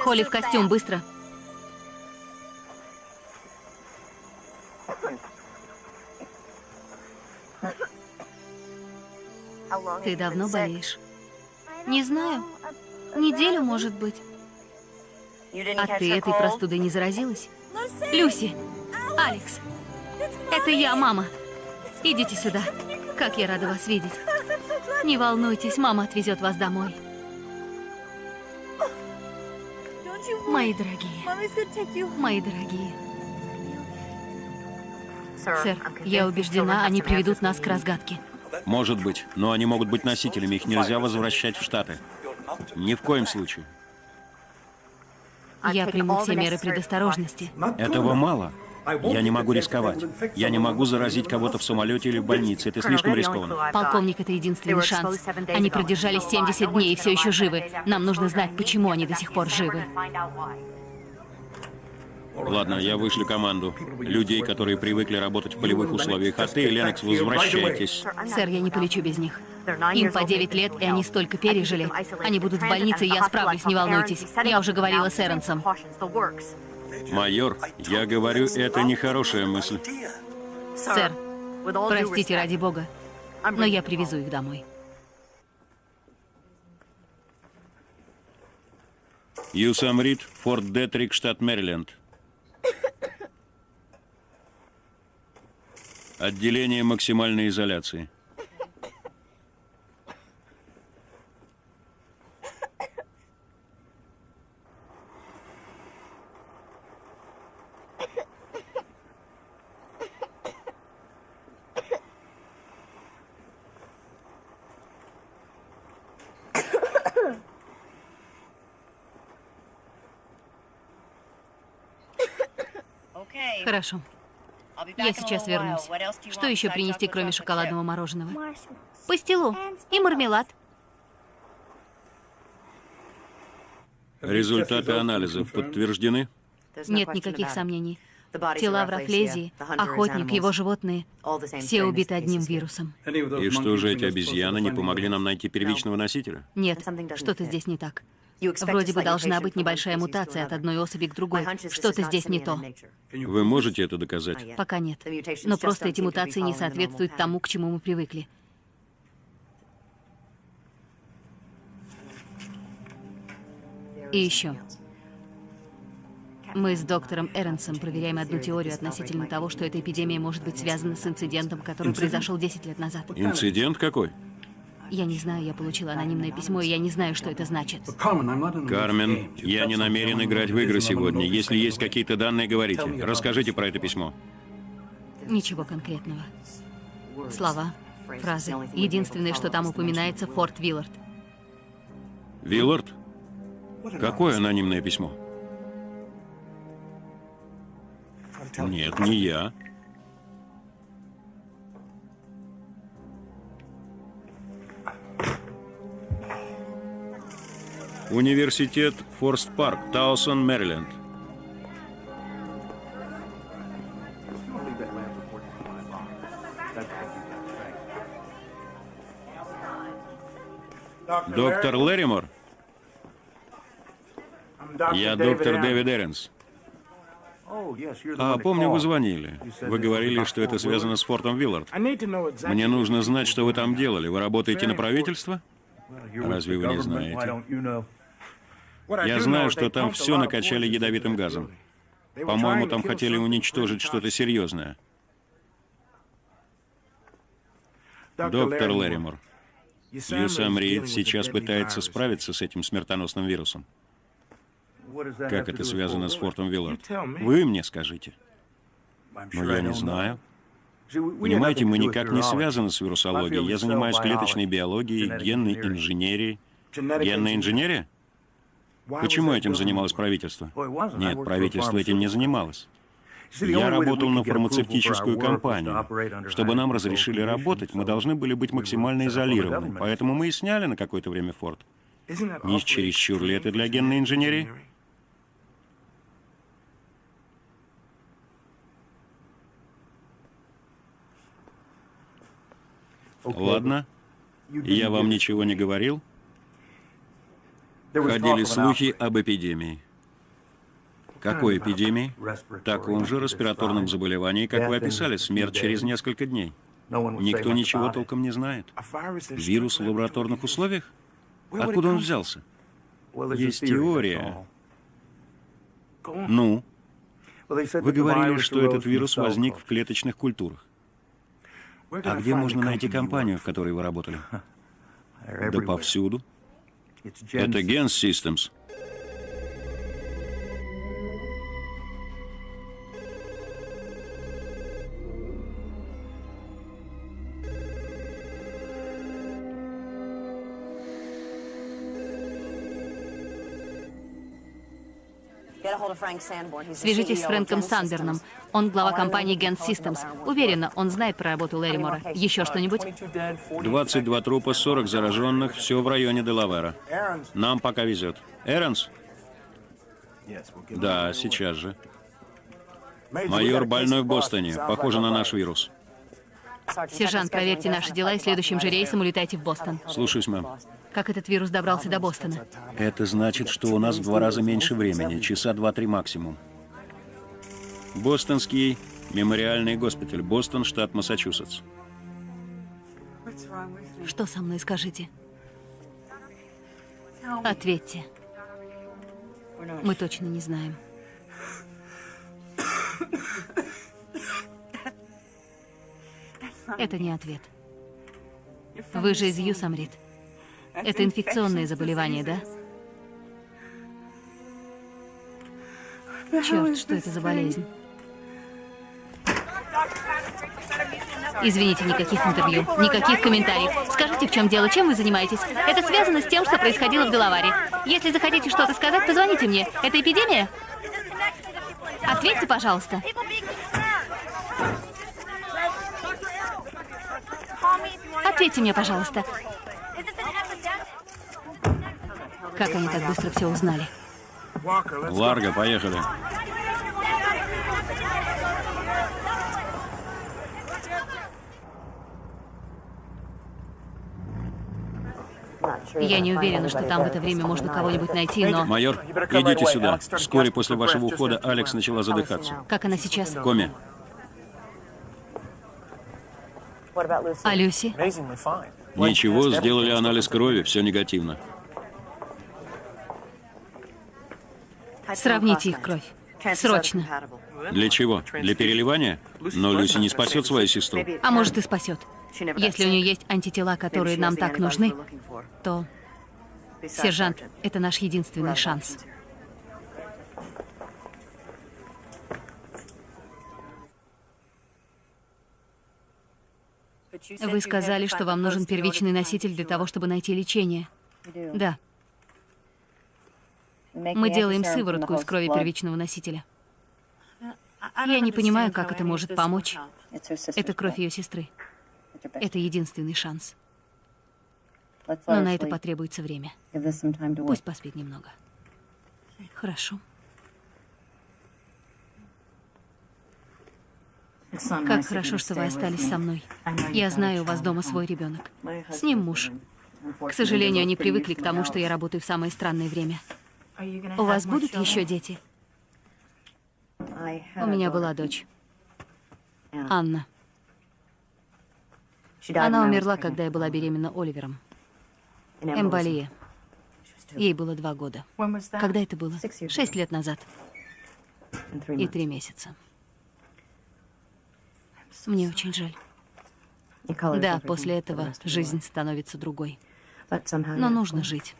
[SPEAKER 3] Холли в костюм, быстро. Ты давно болеешь? Не знаю. Неделю, может быть. А ты этой простудой не заразилась? Люси! Алекс! Это я, мама. Идите сюда. Как я рада вас видеть. Не волнуйтесь, мама отвезет вас домой. Мои дорогие. Мои дорогие. Сэр, я убеждена, они приведут нас к разгадке.
[SPEAKER 2] Может быть, но они могут быть носителями, их нельзя возвращать в Штаты. Ни в коем случае.
[SPEAKER 3] Я приму все меры предосторожности.
[SPEAKER 2] Этого мало. Я не могу рисковать. Я не могу заразить кого-то в самолете или в больнице. Это слишком рискованно.
[SPEAKER 3] Полковник, это единственный шанс. Они продержались 70 дней и все еще живы. Нам нужно знать, почему они до сих пор живы.
[SPEAKER 2] Ладно, я вышлю команду. Людей, которые привыкли работать в полевых условиях. А ты, Ленокс, возвращайтесь.
[SPEAKER 3] Сэр, я не полечу без них. Им по 9 лет, и они столько пережили. Они будут в больнице, и я справлюсь, не волнуйтесь. Я уже говорила с Эренсом.
[SPEAKER 2] Майор, я говорю, это нехорошая мысль.
[SPEAKER 3] Сэр, простите ради бога, но я привезу их домой.
[SPEAKER 2] Юсам Рид, Форт Детрик, штат Мэриленд. Отделение максимальной изоляции.
[SPEAKER 3] Хорошо. Я сейчас вернусь. Что еще принести, кроме шоколадного мороженого? Пастилу и мармелад.
[SPEAKER 2] Результаты анализов подтверждены?
[SPEAKER 3] Нет никаких сомнений. Тела в Рафлезии, охотник, его животные, все убиты одним вирусом.
[SPEAKER 2] И что же эти обезьяны не помогли нам найти первичного носителя?
[SPEAKER 3] Нет, что-то здесь не так. Вроде бы должна быть небольшая мутация от одной особи к другой. Что-то здесь не то.
[SPEAKER 2] Вы можете это доказать?
[SPEAKER 3] Пока нет. Но просто эти мутации не соответствуют тому, к чему мы привыкли. И еще. Мы с доктором Эренсом проверяем одну теорию относительно того, что эта эпидемия может быть связана с инцидентом, который произошел 10 лет назад.
[SPEAKER 2] Инцидент какой?
[SPEAKER 3] Я не знаю, я получила анонимное письмо, и я не знаю, что это значит.
[SPEAKER 2] Кармен, я не намерен играть в игры сегодня. Если есть какие-то данные, говорите. Расскажите про это письмо.
[SPEAKER 3] Ничего конкретного. Слова, фразы. Единственное, что там упоминается, Форт Виллард.
[SPEAKER 2] Виллард? Какое анонимное письмо? Нет, не я. Университет Форст Парк, Таусон, Мэриленд. Доктор Лэримор? Я доктор Дэвид Эренс. А, помню, вы звонили. Вы говорили, что это связано с фортом Виллард. Мне нужно знать, что вы там делали. Вы работаете на правительство? Разве вы не знаете? Я знаю, что там все накачали ядовитым газом. По-моему, там хотели уничтожить что-то серьезное. Доктор Лэримор, Юсам Рид сейчас пытается справиться с этим смертоносным вирусом. Как это связано с Фортом Виллард? Вы мне скажите. Но я не знаю. Понимаете, мы никак не связаны с вирусологией. Я занимаюсь клеточной биологией, генной инженерией. Генная инженерия? Почему этим занималось правительство? Нет, правительство этим не занималось. Я работал на фармацевтическую компанию. Чтобы нам разрешили работать, мы должны были быть максимально изолированы. Поэтому мы и сняли на какое-то время форт. Не чересчур ли это для генной инженерии? Ладно. Я вам ничего не говорил? Ходили слухи об эпидемии. Какой эпидемии? Таком же респираторном заболевании, как вы описали, смерть через несколько дней. Никто ничего толком не знает. Вирус в лабораторных условиях? Откуда он взялся? Есть теория. Ну? Вы говорили, что этот вирус возник в клеточных культурах. А где можно найти компанию, в которой вы работали? Да повсюду. Это Gens Systems.
[SPEAKER 3] Свяжитесь с Фрэнком Санберном. Он глава компании Gen Systems. Уверена, он знает про работу Лэримора. Еще что-нибудь?
[SPEAKER 2] 22 трупа, 40 зараженных, все в районе Делавера. Нам пока везет. Эрнс? Да, сейчас же. Майор больной в Бостоне. Похоже на наш вирус.
[SPEAKER 3] Сержант, проверьте наши дела и следующим же рейсом улетайте в Бостон.
[SPEAKER 2] Слушаюсь, мэм.
[SPEAKER 3] Как этот вирус добрался до Бостона?
[SPEAKER 2] Это значит, что у нас в два раза меньше времени, часа два-три максимум. Бостонский мемориальный госпиталь, Бостон, штат Массачусетс.
[SPEAKER 3] Что со мной, скажите? Ответьте. Мы точно не знаем. Это не ответ. Вы же из Юсамрит. Это инфекционные заболевания, да? Черт, что это за болезнь? Извините, никаких интервью, никаких комментариев. Скажите, в чем дело, чем вы занимаетесь? Это связано с тем, что происходило в Делаваре. Если захотите что-то сказать, позвоните мне. Это эпидемия? Ответьте, пожалуйста. Ответьте мне, пожалуйста. Как они так быстро все узнали?
[SPEAKER 2] Ларго, поехали.
[SPEAKER 3] Я не уверена, что там в это время можно кого-нибудь найти, но...
[SPEAKER 2] Майор, идите сюда. Вскоре после вашего ухода Алекс начала задыхаться.
[SPEAKER 3] Как она сейчас?
[SPEAKER 2] Коми.
[SPEAKER 3] А Люси?
[SPEAKER 2] Ничего, сделали анализ крови, все негативно.
[SPEAKER 3] Сравните их кровь. Срочно.
[SPEAKER 2] Для чего? Для переливания? Но Люси не спасет свою сестру.
[SPEAKER 3] А может и спасет. Если у нее есть антитела, которые нам так нужны, то, сержант, это наш единственный шанс. Вы сказали, что вам нужен первичный носитель для того, чтобы найти лечение. Да. Мы делаем сыворотку из крови первичного носителя. Я не понимаю, как это может помочь. Это кровь ее сестры. Это единственный шанс. Но на это потребуется время. Пусть поспит немного. Хорошо. Как хорошо, что вы остались со мной. Я знаю, у вас дома свой ребенок. С ним муж. К сожалению, они привыкли к тому, что я работаю в самое странное время. У вас будут еще дети? У меня была дочь. Анна. Она умерла, когда я была беременна Оливером. Эмболия. Ей было два года. Когда это было? Шесть лет назад. И три месяца. Мне очень жаль. Да, после этого жизнь становится другой. Но нужно жить.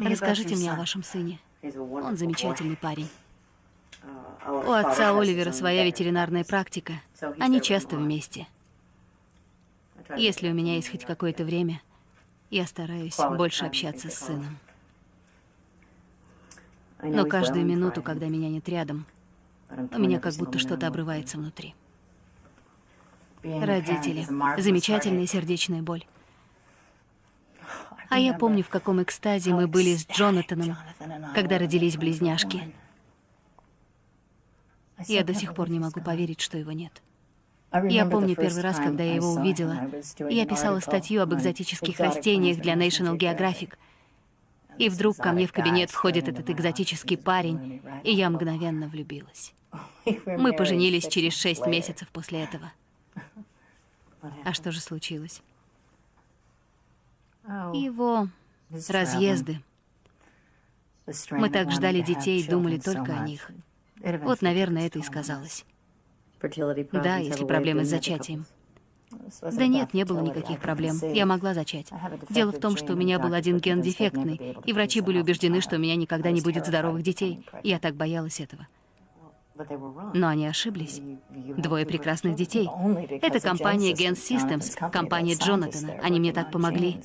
[SPEAKER 3] Расскажите мне о вашем сыне. Он замечательный парень. У отца Оливера своя ветеринарная практика. Они часто вместе. Если у меня есть хоть какое-то время, я стараюсь больше общаться с сыном. Но каждую минуту, когда меня нет рядом, у меня как будто что-то обрывается внутри. Родители. Замечательная сердечная боль. А я помню, в каком экстазе мы были с Джонатаном, когда родились близняшки. Я до сих пор не могу поверить, что его нет. Я помню первый раз, когда я его увидела. Я писала статью об экзотических растениях для National Geographic. И вдруг ко мне в кабинет входит этот экзотический парень, и я мгновенно влюбилась. Мы поженились через шесть месяцев после этого. А что же случилось? Его разъезды. Мы так ждали детей и думали только о них. Вот, наверное, это и сказалось. Да, если проблемы с зачатием. Да нет, не было никаких проблем. Я могла зачать. Дело в том, что у меня был один ген дефектный, и врачи были убеждены, что у меня никогда не будет здоровых детей. Я так боялась этого. Но они ошиблись. Двое прекрасных детей. Это компания Gen Systems, компания Джонатана. Они мне так помогли.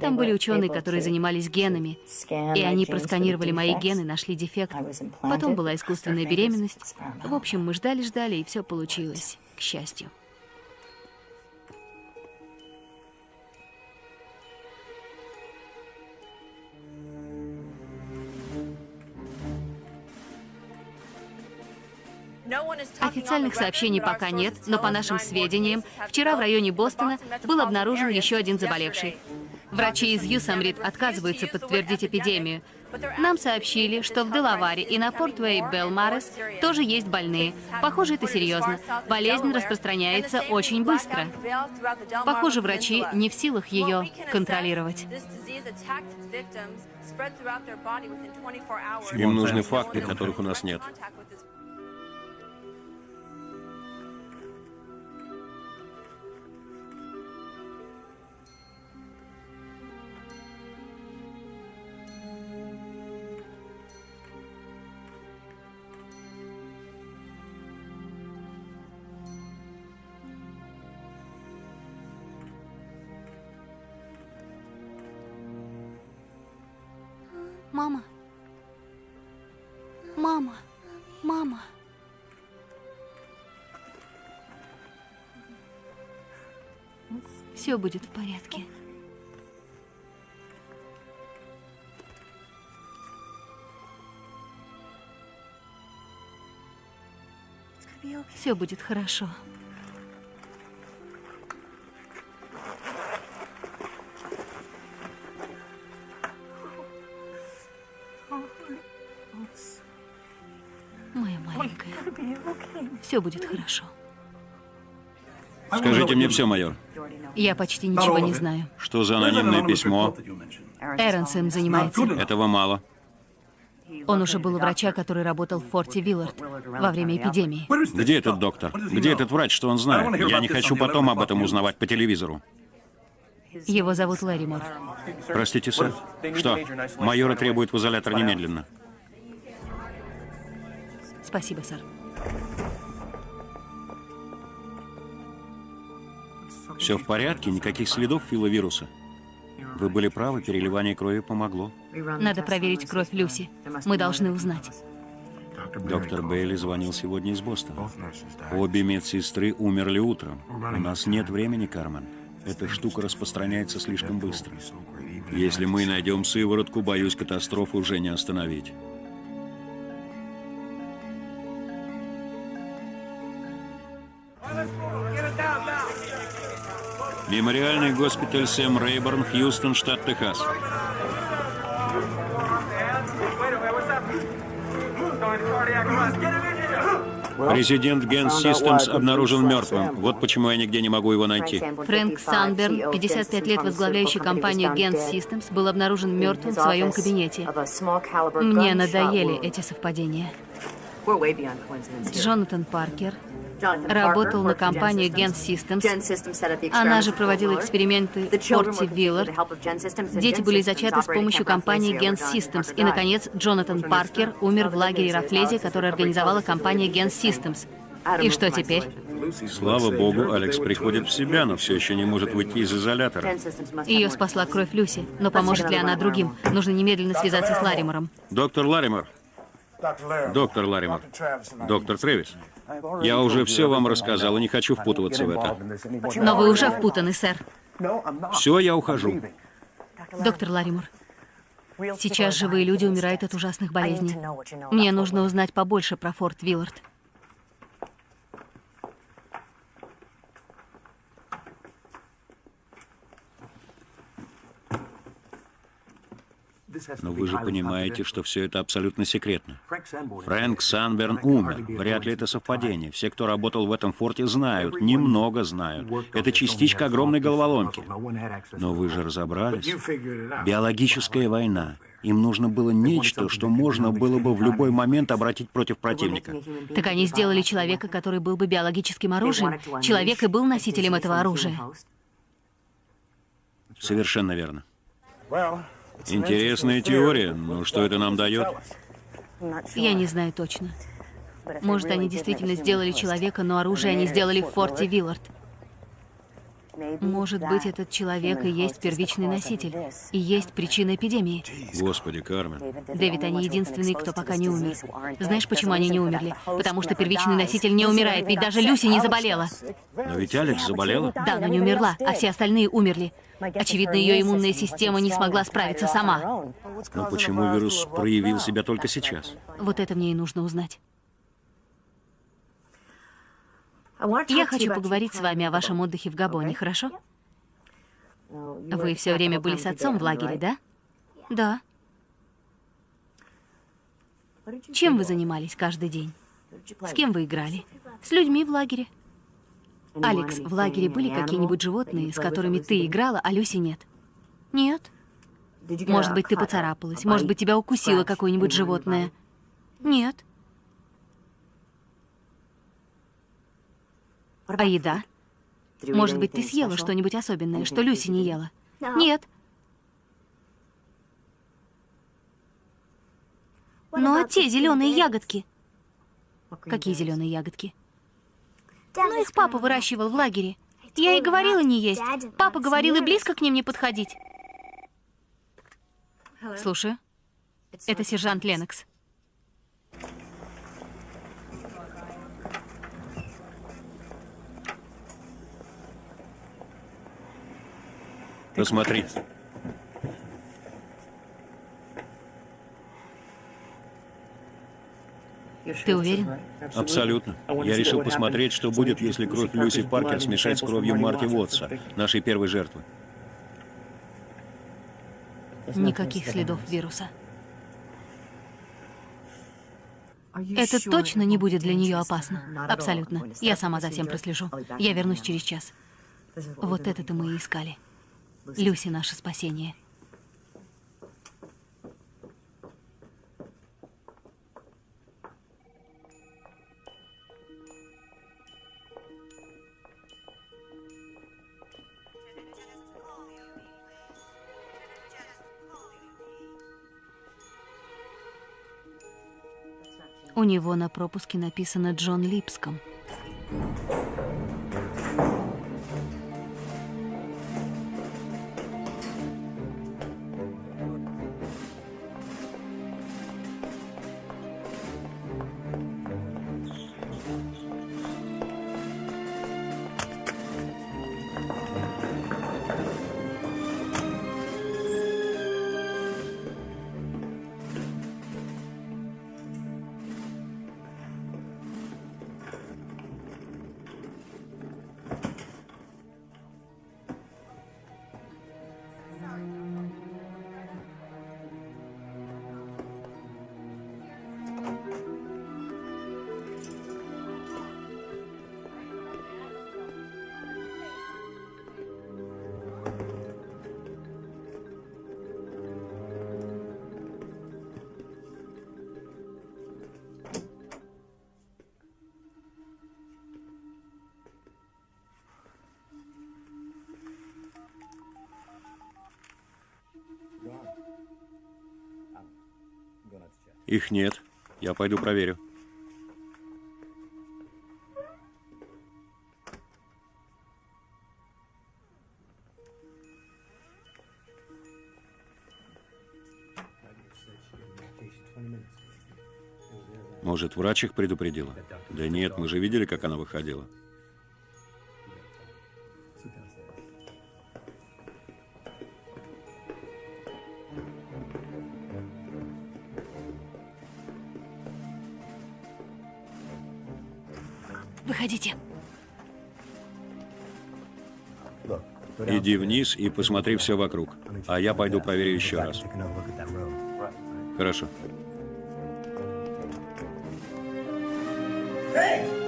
[SPEAKER 3] Там были ученые, которые занимались генами, и они просканировали мои гены, нашли дефект. Потом была искусственная беременность. В общем, мы ждали-ждали, и все получилось, к счастью. Официальных сообщений пока нет, но по нашим сведениям, вчера в районе Бостона был обнаружен еще один заболевший. Врачи из Юсамрит отказываются подтвердить эпидемию. Нам сообщили, что в Делаваре и на Портвей Белмарес тоже есть больные. Похоже, это серьезно. Болезнь распространяется очень быстро. Похоже, врачи не в силах ее контролировать.
[SPEAKER 2] Им нужны факты, которых у нас нет.
[SPEAKER 3] Все будет в порядке. Все будет хорошо. Все будет хорошо.
[SPEAKER 2] Скажите мне все, майор.
[SPEAKER 3] Я почти ничего не знаю.
[SPEAKER 2] Что за анонимное письмо?
[SPEAKER 3] Эренс им занимается.
[SPEAKER 2] Этого мало.
[SPEAKER 3] Он уже был у врача, который работал в форте Виллард во время эпидемии.
[SPEAKER 2] Где этот доктор? Где этот врач, что он знает? Я не хочу потом об этом узнавать по телевизору.
[SPEAKER 3] Его зовут Лэримор.
[SPEAKER 2] Простите, сэр. Что? Майора требует в изолятор немедленно.
[SPEAKER 3] Спасибо, сэр.
[SPEAKER 2] Все в порядке, никаких следов филовируса. Вы были правы, переливание крови помогло.
[SPEAKER 3] Надо проверить кровь Люси. Мы должны узнать.
[SPEAKER 2] Доктор Бейли звонил сегодня из Бостона. Обе медсестры умерли утром. У нас нет времени, Кармен. Эта штука распространяется слишком быстро. Если мы найдем сыворотку, боюсь, катастрофу уже не остановить. Мемориальный госпиталь Сэм Рейборн, Хьюстон, штат Техас. Президент Gen Systems обнаружен мертвым. Вот почему я нигде не могу его найти.
[SPEAKER 3] Фрэнк Санберн, 55 лет возглавляющий компанию Gen Systems, был обнаружен мертвым в своем кабинете. Мне надоели эти совпадения. Джонатан Паркер, работал на компанию Gen Systems. Она же проводила эксперименты в Форте Виллард. Дети были зачаты с помощью компании Gen Systems. И, наконец, Джонатан Паркер умер в лагере Рафлези, который организовала компания Gen Systems. И что теперь?
[SPEAKER 2] Слава богу, Алекс приходит в себя, но все еще не может выйти из изолятора.
[SPEAKER 3] Ее спасла кровь Люси. Но поможет ли она другим? Нужно немедленно связаться с Ларимором.
[SPEAKER 2] Доктор Ларимор. Доктор Ларимор. Доктор Трэвис. Я уже все вам рассказал и не хочу впутываться в это.
[SPEAKER 3] Но вы уже впутаны, сэр.
[SPEAKER 2] Все, я ухожу.
[SPEAKER 3] Доктор Ларимор, сейчас живые люди умирают от ужасных болезней. Мне нужно узнать побольше про Форт Виллард.
[SPEAKER 2] Но вы же понимаете, что все это абсолютно секретно. Фрэнк Санберн умер. Вряд ли это совпадение. Все, кто работал в этом форте, знают, немного знают. Это частичка огромной головоломки. Но вы же разобрались. Биологическая война. Им нужно было нечто, что можно было бы в любой момент обратить против противника.
[SPEAKER 3] Так они сделали человека, который был бы биологическим оружием. Человек и был носителем этого оружия.
[SPEAKER 2] Совершенно верно. Интересная теория, но что это нам дает?
[SPEAKER 3] Я не знаю точно. Может, они действительно сделали человека, но оружие они сделали в форте Виллард. Может быть, этот человек и есть первичный носитель, и есть причина эпидемии.
[SPEAKER 2] Господи, Кармен.
[SPEAKER 3] Дэвид, они единственные, кто пока не умер. Знаешь, почему они не умерли? Потому что первичный носитель не умирает, ведь даже Люси не заболела.
[SPEAKER 2] Но ведь Алекс заболела?
[SPEAKER 3] Да, но не умерла, а все остальные умерли. Очевидно, ее иммунная система не смогла справиться сама.
[SPEAKER 2] Но почему вирус проявил себя только сейчас?
[SPEAKER 3] Вот это мне и нужно узнать. Я хочу поговорить с вами о вашем отдыхе в Габоне, хорошо? Вы все время были с отцом в лагере, да? Да. Чем вы занимались каждый день? С кем вы играли? С людьми в лагере. Алекс, в лагере были какие-нибудь животные, с которыми ты играла, а Люси нет? Нет. Может быть, ты поцарапалась, может быть, тебя укусило какое-нибудь животное? Нет. А еда? Может быть, ты съела что-нибудь особенное, что Люси не ела? Нет. Ну а те зеленые ягодки? Какие зеленые ягодки? Ну, их папа выращивал в лагере. Я и говорила не есть. Папа говорил и близко к ним не подходить. Слушаю. Это сержант Ленокс.
[SPEAKER 2] Посмотри.
[SPEAKER 3] Ты уверен?
[SPEAKER 2] Абсолютно. Я решил посмотреть, что будет, если кровь Люси Паркер смешать с кровью Марти Уотса, нашей первой жертвы.
[SPEAKER 3] Никаких следов вируса. Это точно не будет для нее опасно. Абсолютно. Я сама за всем прослежу. Я вернусь через час. Вот это-то мы и искали. Люси наше спасение. У него на пропуске написано Джон Липском.
[SPEAKER 2] Их нет. Я пойду проверю. Может, врач их предупредила? Да нет, мы же видели, как она выходила. Вниз и посмотри все вокруг. А я пойду проверю еще раз. Хорошо. Они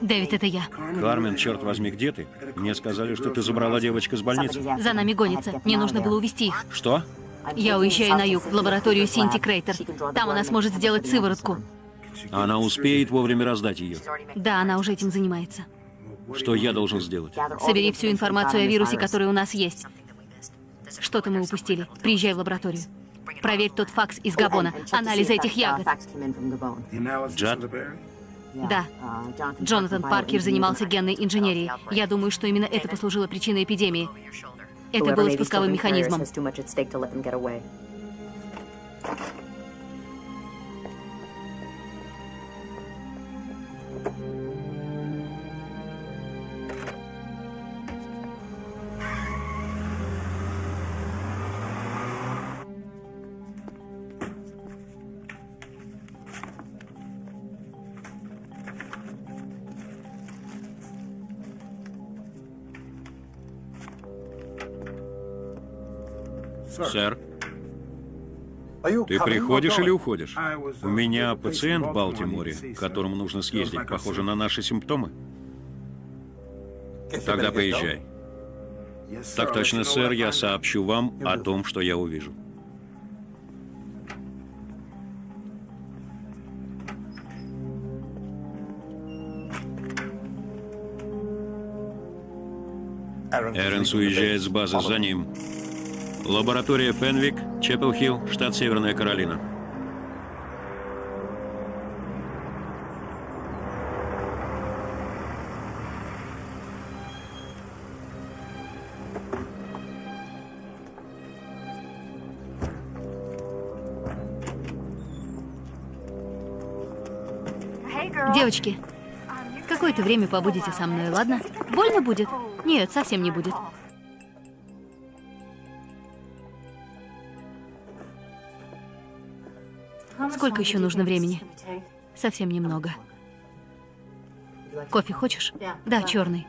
[SPEAKER 3] Дэвид, это я.
[SPEAKER 2] Кармен, черт возьми, где ты? Мне сказали, что ты забрала девочку с больницы.
[SPEAKER 3] За нами гонится. Мне нужно было увезти их.
[SPEAKER 2] Что?
[SPEAKER 3] Я уезжаю на юг, в лабораторию Синти Крейтер. Там она сможет сделать сыворотку.
[SPEAKER 2] Она успеет вовремя раздать ее.
[SPEAKER 3] Да, она уже этим занимается.
[SPEAKER 2] Что я должен сделать?
[SPEAKER 3] Собери всю информацию о вирусе, который у нас есть. Что-то мы упустили. Приезжай в лабораторию. Проверь тот факс из Габона. Анализ этих ягод.
[SPEAKER 2] Джад?
[SPEAKER 3] Да. Джонатан Паркер занимался генной инженерией. Я думаю, что именно это послужило причиной эпидемии. Это было спусковым механизмом.
[SPEAKER 2] Сэр, ты приходишь или уходишь? У меня пациент в Балтиморе, к которому нужно съездить. Похоже на наши симптомы. Тогда поезжай. Так точно, сэр, я сообщу вам о том, что я увижу. Эренс уезжает с базы за ним. Лаборатория Фенвик, Чеппел-Хилл, штат Северная Каролина.
[SPEAKER 3] Девочки, какое-то время побудете со мной, ладно? Больно будет? Нет, совсем не будет. Сколько еще нужно времени? Совсем немного. Кофе хочешь? Да, черный.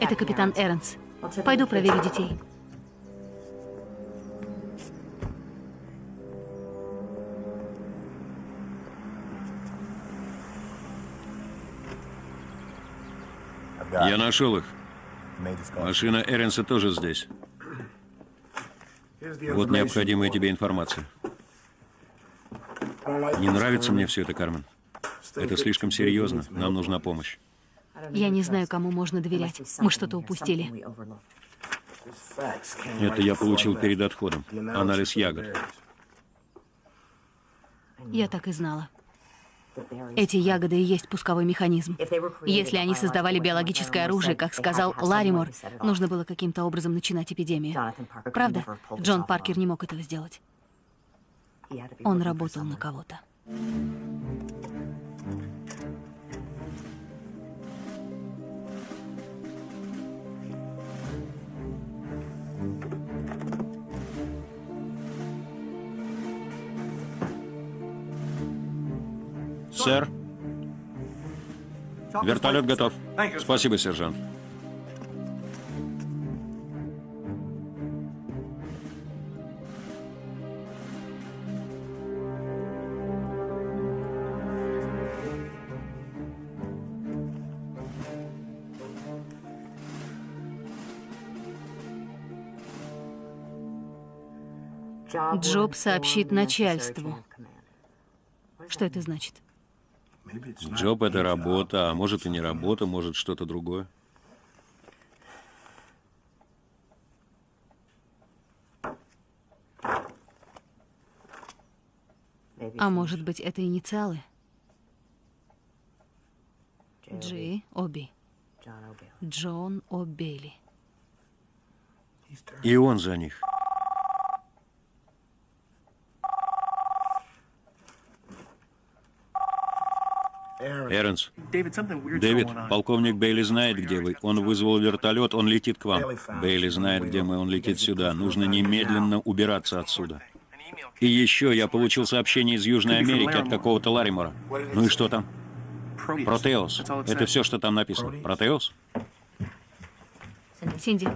[SPEAKER 3] Это капитан Эрнс. Пойду проверю детей.
[SPEAKER 2] Я нашел их. Машина Эренса тоже здесь. Вот необходимая тебе информация. Не нравится мне все это, Кармен. Это слишком серьезно. Нам нужна помощь.
[SPEAKER 3] Я не знаю, кому можно доверять. Мы что-то упустили.
[SPEAKER 2] Это я получил перед отходом. Анализ ягод.
[SPEAKER 3] Я так и знала. Эти ягоды и есть пусковой механизм. Если они создавали биологическое оружие, как сказал Ларимор, нужно было каким-то образом начинать эпидемию. Правда? Джон Паркер не мог этого сделать. Он работал на кого-то.
[SPEAKER 2] Сэр. Вертолет готов. Спасибо, сержант.
[SPEAKER 3] Джоб сообщит начальству. Что это значит?
[SPEAKER 2] Джоб — это работа, а может и не работа, может что-то другое.
[SPEAKER 3] А может быть, это инициалы? Джи, Оби. Джон О'Бейли.
[SPEAKER 2] И он за них. Эрнс. Дэвид, полковник Бейли знает, где вы. Он вызвал вертолет, он летит к вам. Бейли знает, где мы, он летит сюда. Нужно немедленно убираться отсюда. И еще я получил сообщение из Южной Америки от какого-то Ларимора. Ну и что там? Протеус. Это все, что там написано. Протеус?
[SPEAKER 3] Синди,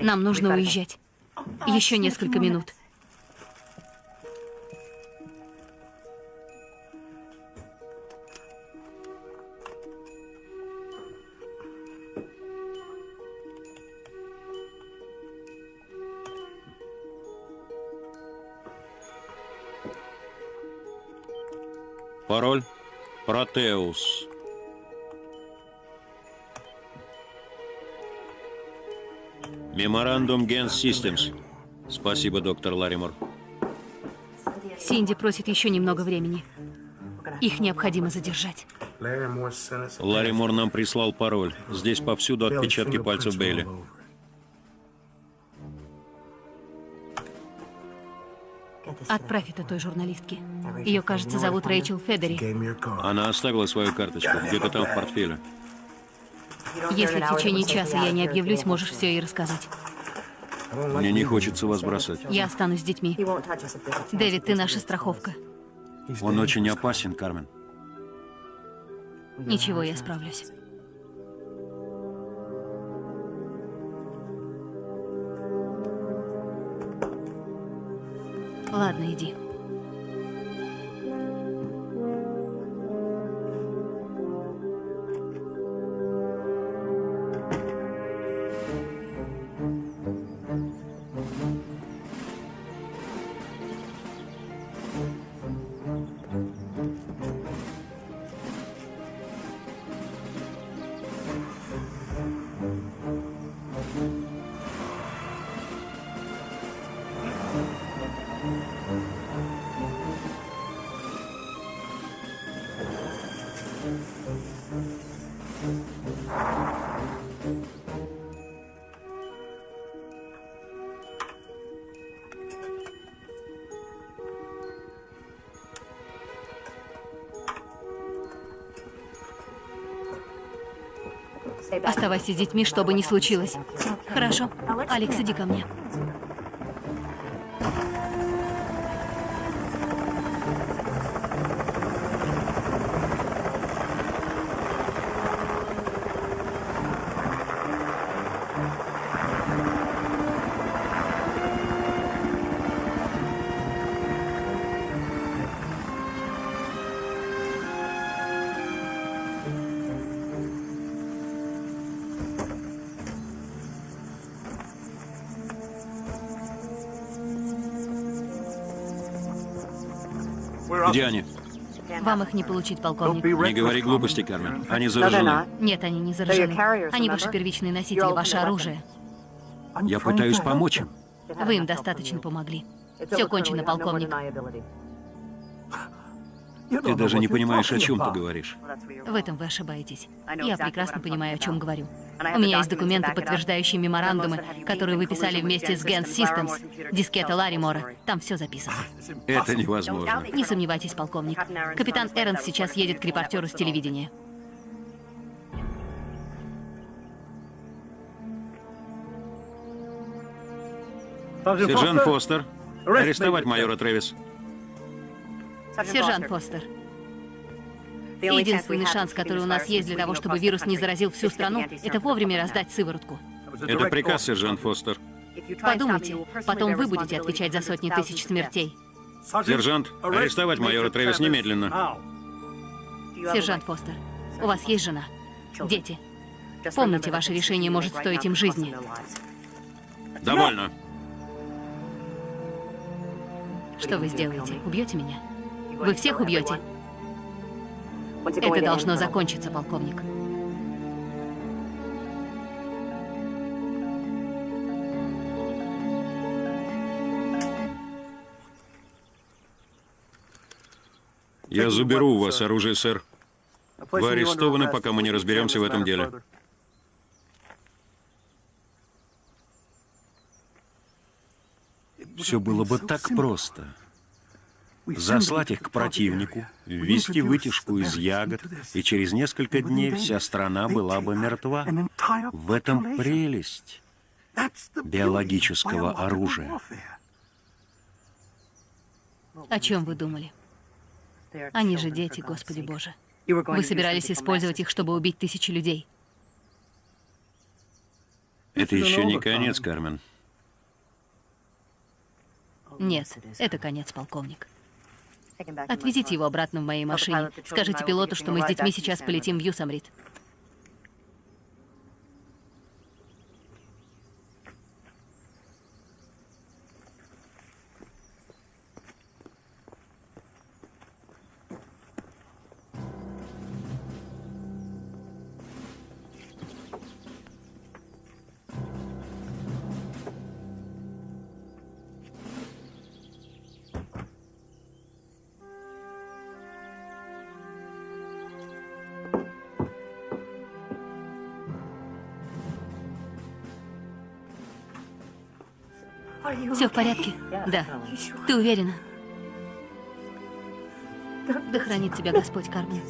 [SPEAKER 3] нам нужно уезжать. Еще несколько минут.
[SPEAKER 2] Протеус. Меморандум Gens Systems. Спасибо, доктор Ларимор.
[SPEAKER 3] Синди просит еще немного времени. Их необходимо задержать.
[SPEAKER 2] Ларимор нам прислал пароль. Здесь повсюду отпечатки пальцев Бейли.
[SPEAKER 3] Отправь это той журналистке. Ее, кажется, зовут Рэйчел Федери.
[SPEAKER 2] Она оставила свою карточку, где-то там в портфеле.
[SPEAKER 3] Если в течение часа я не объявлюсь, можешь все ей рассказать.
[SPEAKER 2] Мне не хочется вас бросать.
[SPEAKER 3] Я останусь с детьми. Дэвид, ты наша страховка.
[SPEAKER 2] Он очень опасен, Кармен.
[SPEAKER 3] Ничего, я справлюсь. Ладно, иди. Оставайся с детьми, что бы ни случилось. Хорошо. Алекс, иди ко мне.
[SPEAKER 2] Где они?
[SPEAKER 3] Вам их не получить, полковник.
[SPEAKER 2] Не говори глупости, Кармен. Они заражены.
[SPEAKER 3] Нет, они не заражены. Они ваши первичные носители, ваше оружие.
[SPEAKER 2] Я пытаюсь помочь им.
[SPEAKER 3] Вы им достаточно помогли. Все кончено, полковник.
[SPEAKER 2] Ты даже не понимаешь, о чем ты говоришь.
[SPEAKER 3] В этом вы ошибаетесь. Я прекрасно понимаю, о чем говорю. У меня есть документы, подтверждающие меморандумы, которые вы писали вместе с Gens Systems, дискета Ларимора. Там все записано.
[SPEAKER 2] Это невозможно.
[SPEAKER 3] Не сомневайтесь, полковник. Капитан Эрнс сейчас едет к репортеру с телевидения.
[SPEAKER 2] Сержант Фостер, арестовать майора Трэвис.
[SPEAKER 3] Сержант Фостер. Единственный шанс, который у нас есть для того, чтобы вирус не заразил всю страну, это вовремя раздать сыворотку.
[SPEAKER 2] Это приказ, сержант Фостер.
[SPEAKER 3] Подумайте, потом вы будете отвечать за сотни тысяч смертей.
[SPEAKER 2] Сержант, арестовать майора Трэвис немедленно.
[SPEAKER 3] Сержант Фостер, у вас есть жена, дети. Помните, ваше решение может стоить им жизни.
[SPEAKER 2] Довольно.
[SPEAKER 3] Что вы сделаете? Убьете меня? Вы всех убьете? Это должно закончиться, полковник.
[SPEAKER 2] Я заберу у вас оружие, сэр. Вы арестованы, пока мы не разберемся в этом деле. Все было бы так просто. Заслать их к противнику, ввести вытяжку из ягод, и через несколько дней вся страна была бы мертва. В этом прелесть биологического оружия.
[SPEAKER 3] О чем вы думали? Они же дети, Господи Боже. Вы собирались использовать их, чтобы убить тысячи людей.
[SPEAKER 2] Это еще не конец, Кармен.
[SPEAKER 3] Нет, это конец, полковник. Отвезите его обратно в моей машине. Скажите пилоту, что мы с детьми сейчас полетим в Юсамрит. Все в порядке? Да. Ты уверена? Да хранит тебя Господь, Кармен.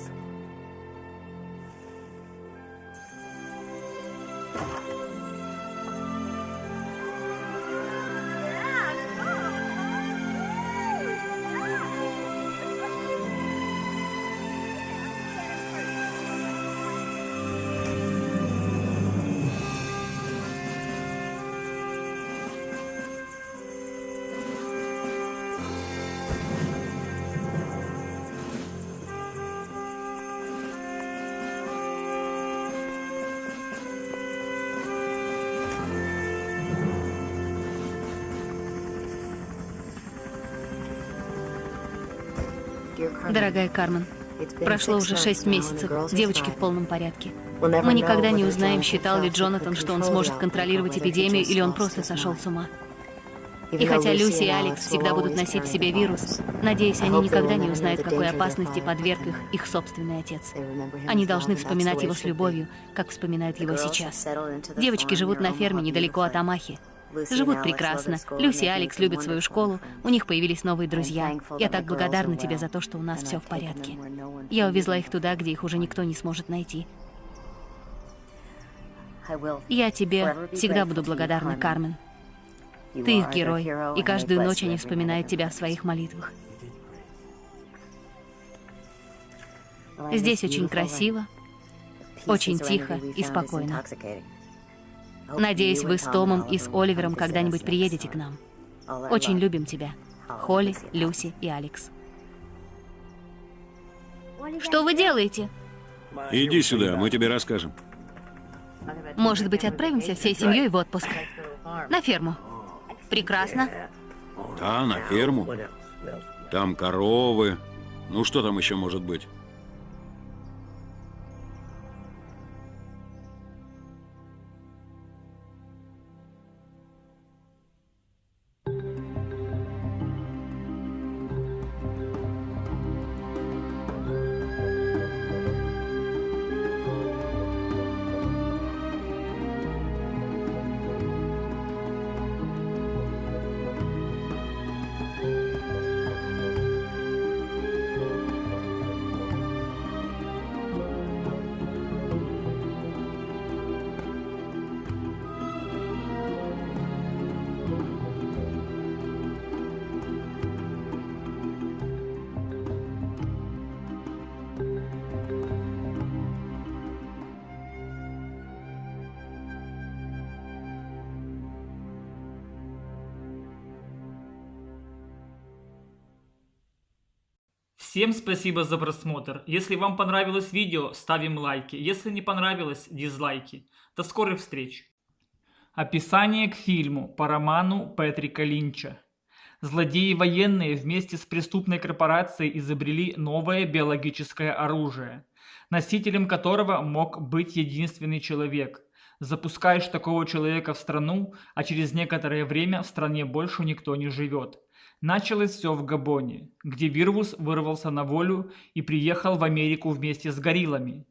[SPEAKER 3] Дорогая Кармен, прошло уже шесть месяцев, девочки в полном порядке. Мы никогда не узнаем, считал ли Джонатан, что он сможет контролировать эпидемию, или он просто сошел с ума. И хотя Люси и Алекс всегда будут носить в себе вирус, надеюсь, они никогда не узнают, какой опасности подверг их их собственный отец. Они должны вспоминать его с любовью, как вспоминают его сейчас. Девочки живут на ферме недалеко от Амахи. Живут прекрасно. Люси и Алекс любят свою школу. У них появились новые друзья. Я так благодарна тебе за то, что у нас все в порядке. Я увезла их туда, где их уже никто не сможет найти. Я тебе всегда буду благодарна, Кармен. Ты их герой, и каждую ночь они вспоминают тебя в своих молитвах. Здесь очень красиво, очень тихо и спокойно. Надеюсь, вы с Томом и с Оливером когда-нибудь приедете к нам. Очень любим тебя. Холли, Люси и Алекс. Что вы делаете?
[SPEAKER 2] Иди сюда, мы тебе расскажем.
[SPEAKER 3] Может быть, отправимся всей семьей в отпуск? На ферму. Прекрасно.
[SPEAKER 2] Да, на ферму. Там коровы. Ну, что там еще может быть?
[SPEAKER 1] Всем спасибо за просмотр. Если вам понравилось видео, ставим лайки. Если не понравилось, дизлайки. До скорых встреч. Описание к фильму по роману Петрика Линча. Злодеи военные вместе с преступной корпорацией изобрели новое биологическое оружие, носителем которого мог быть единственный человек. Запускаешь такого человека в страну, а через некоторое время в стране больше никто не живет. Началось все в Габоне, где Вирвус вырвался на волю и приехал в Америку вместе с гориллами.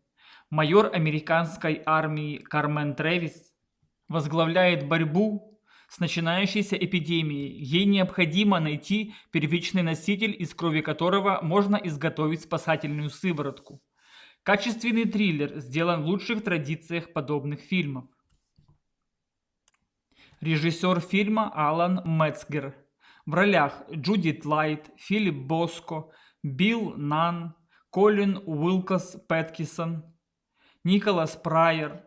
[SPEAKER 1] Майор американской армии Кармен Тревис возглавляет борьбу с начинающейся эпидемией. Ей необходимо найти первичный носитель, из крови которого можно изготовить спасательную сыворотку. Качественный триллер сделан в лучших традициях подобных фильмов. Режиссер фильма Алан Мецгер. В ролях Джудит Лайт, Филипп Боско, Билл Нан, Колин Уилкос Пэткисон, Николас Прайер,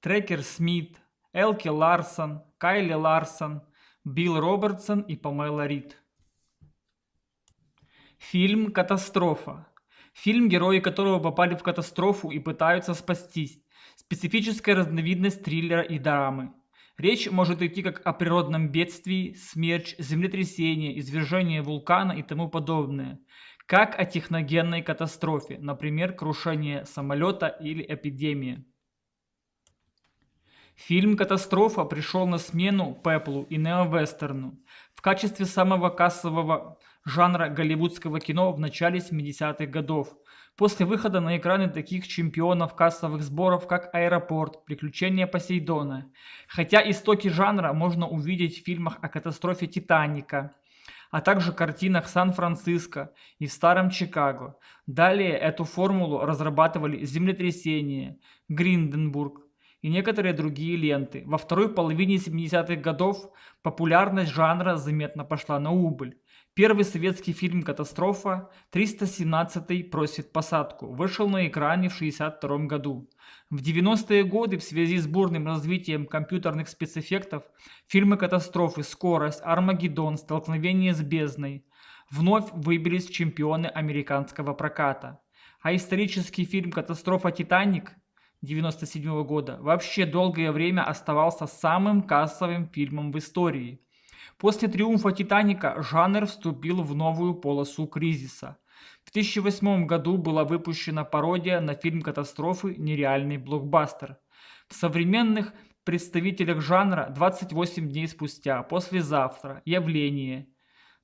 [SPEAKER 1] Трекер Смит, Элки Ларсон, Кайли Ларсон, Билл Робертсон и Памела Рид. Фильм «Катастрофа». Фильм, герои которого попали в катастрофу и пытаются спастись. Специфическая разновидность триллера и драмы. Речь может идти как о природном бедствии, смерч, землетрясении, извержении вулкана и тому подобное, как о техногенной катастрофе, например, крушение самолета или эпидемия. Фильм «Катастрофа» пришел на смену пеплу и неовестерну в качестве самого кассового жанра голливудского кино в начале 70-х годов, после выхода на экраны таких чемпионов кассовых сборов, как «Аэропорт», «Приключения Посейдона». Хотя истоки жанра можно увидеть в фильмах о катастрофе «Титаника», а также картинах Сан-Франциско и в Старом Чикаго. Далее эту формулу разрабатывали «Землетрясение», «Гринденбург», и некоторые другие ленты. Во второй половине 70-х годов популярность жанра заметно пошла на убыль. Первый советский фильм «Катастрофа» 317-й просит посадку вышел на экране в 1962 году. В 90-е годы в связи с бурным развитием компьютерных спецэффектов фильмы «Катастрофы», «Скорость», «Армагеддон», «Столкновение с бездной» вновь выбились чемпионы американского проката. А исторический фильм «Катастрофа Титаник» 1997 года вообще долгое время оставался самым кассовым фильмом в истории – После триумфа «Титаника» жанр вступил в новую полосу кризиса. В 2008 году была выпущена пародия на фильм катастрофы «Нереальный блокбастер». В современных представителях жанра 28 дней спустя, послезавтра, явление,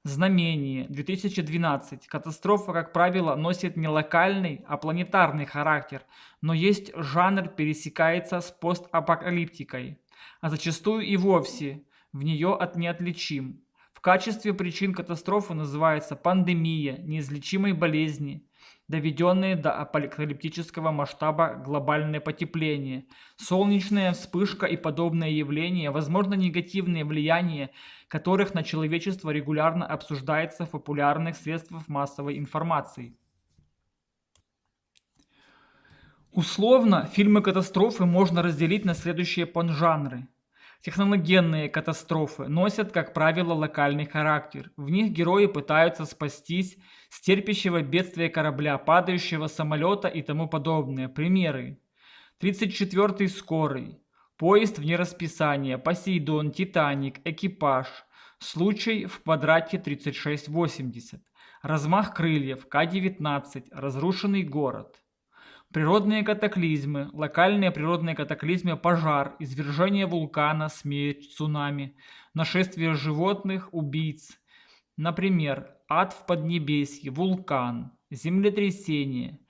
[SPEAKER 1] знамение, 2012. Катастрофа, как правило, носит не локальный, а планетарный характер, но есть жанр пересекается с постапокалиптикой, а зачастую и вовсе в нее от неотличим. В качестве причин катастрофы называется пандемия, неизлечимой болезни, доведенные до апокалиптического масштаба глобальное потепление, солнечная вспышка и подобные явления, возможно негативные влияния которых на человечество регулярно обсуждается в популярных средствах массовой информации. Условно, фильмы катастрофы можно разделить на следующие поджанры. Технологенные катастрофы носят, как правило, локальный характер. В них герои пытаются спастись с терпящего бедствия корабля, падающего самолета и тому подобное. Примеры. 34-й скорый. Поезд вне расписания, Посейдон, Титаник, экипаж. Случай в квадрате 3680. Размах крыльев, К-19, разрушенный город. Природные катаклизмы, локальные природные катаклизмы, пожар, извержение вулкана, смерть, цунами, нашествие животных, убийц. Например, ад в Поднебесье, вулкан, землетрясение,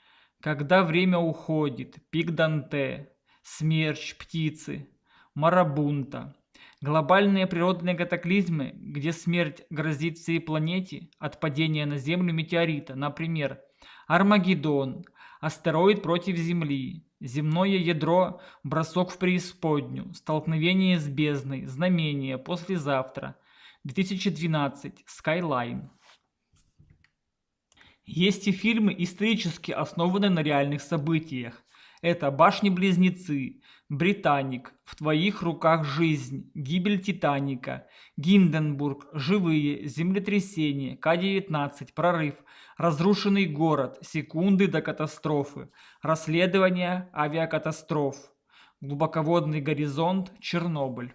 [SPEAKER 1] когда время уходит, пик Данте, смерч, птицы, марабунта. Глобальные природные катаклизмы, где смерть грозит всей планете от падения на Землю метеорита, например, Армагеддон, Астероид против Земли. Земное ядро. Бросок в преисподнюю. Столкновение с бездной. Знамение. Послезавтра. 2012. Skyline. Есть и фильмы, исторически основанные на реальных событиях. Это «Башни-близнецы», «Британик», «В твоих руках жизнь», «Гибель Титаника», «Гинденбург», «Живые», «Землетрясение», К-19, «Прорыв», «Разрушенный город», «Секунды до катастрофы», «Расследование авиакатастроф», «Глубоководный горизонт», «Чернобыль».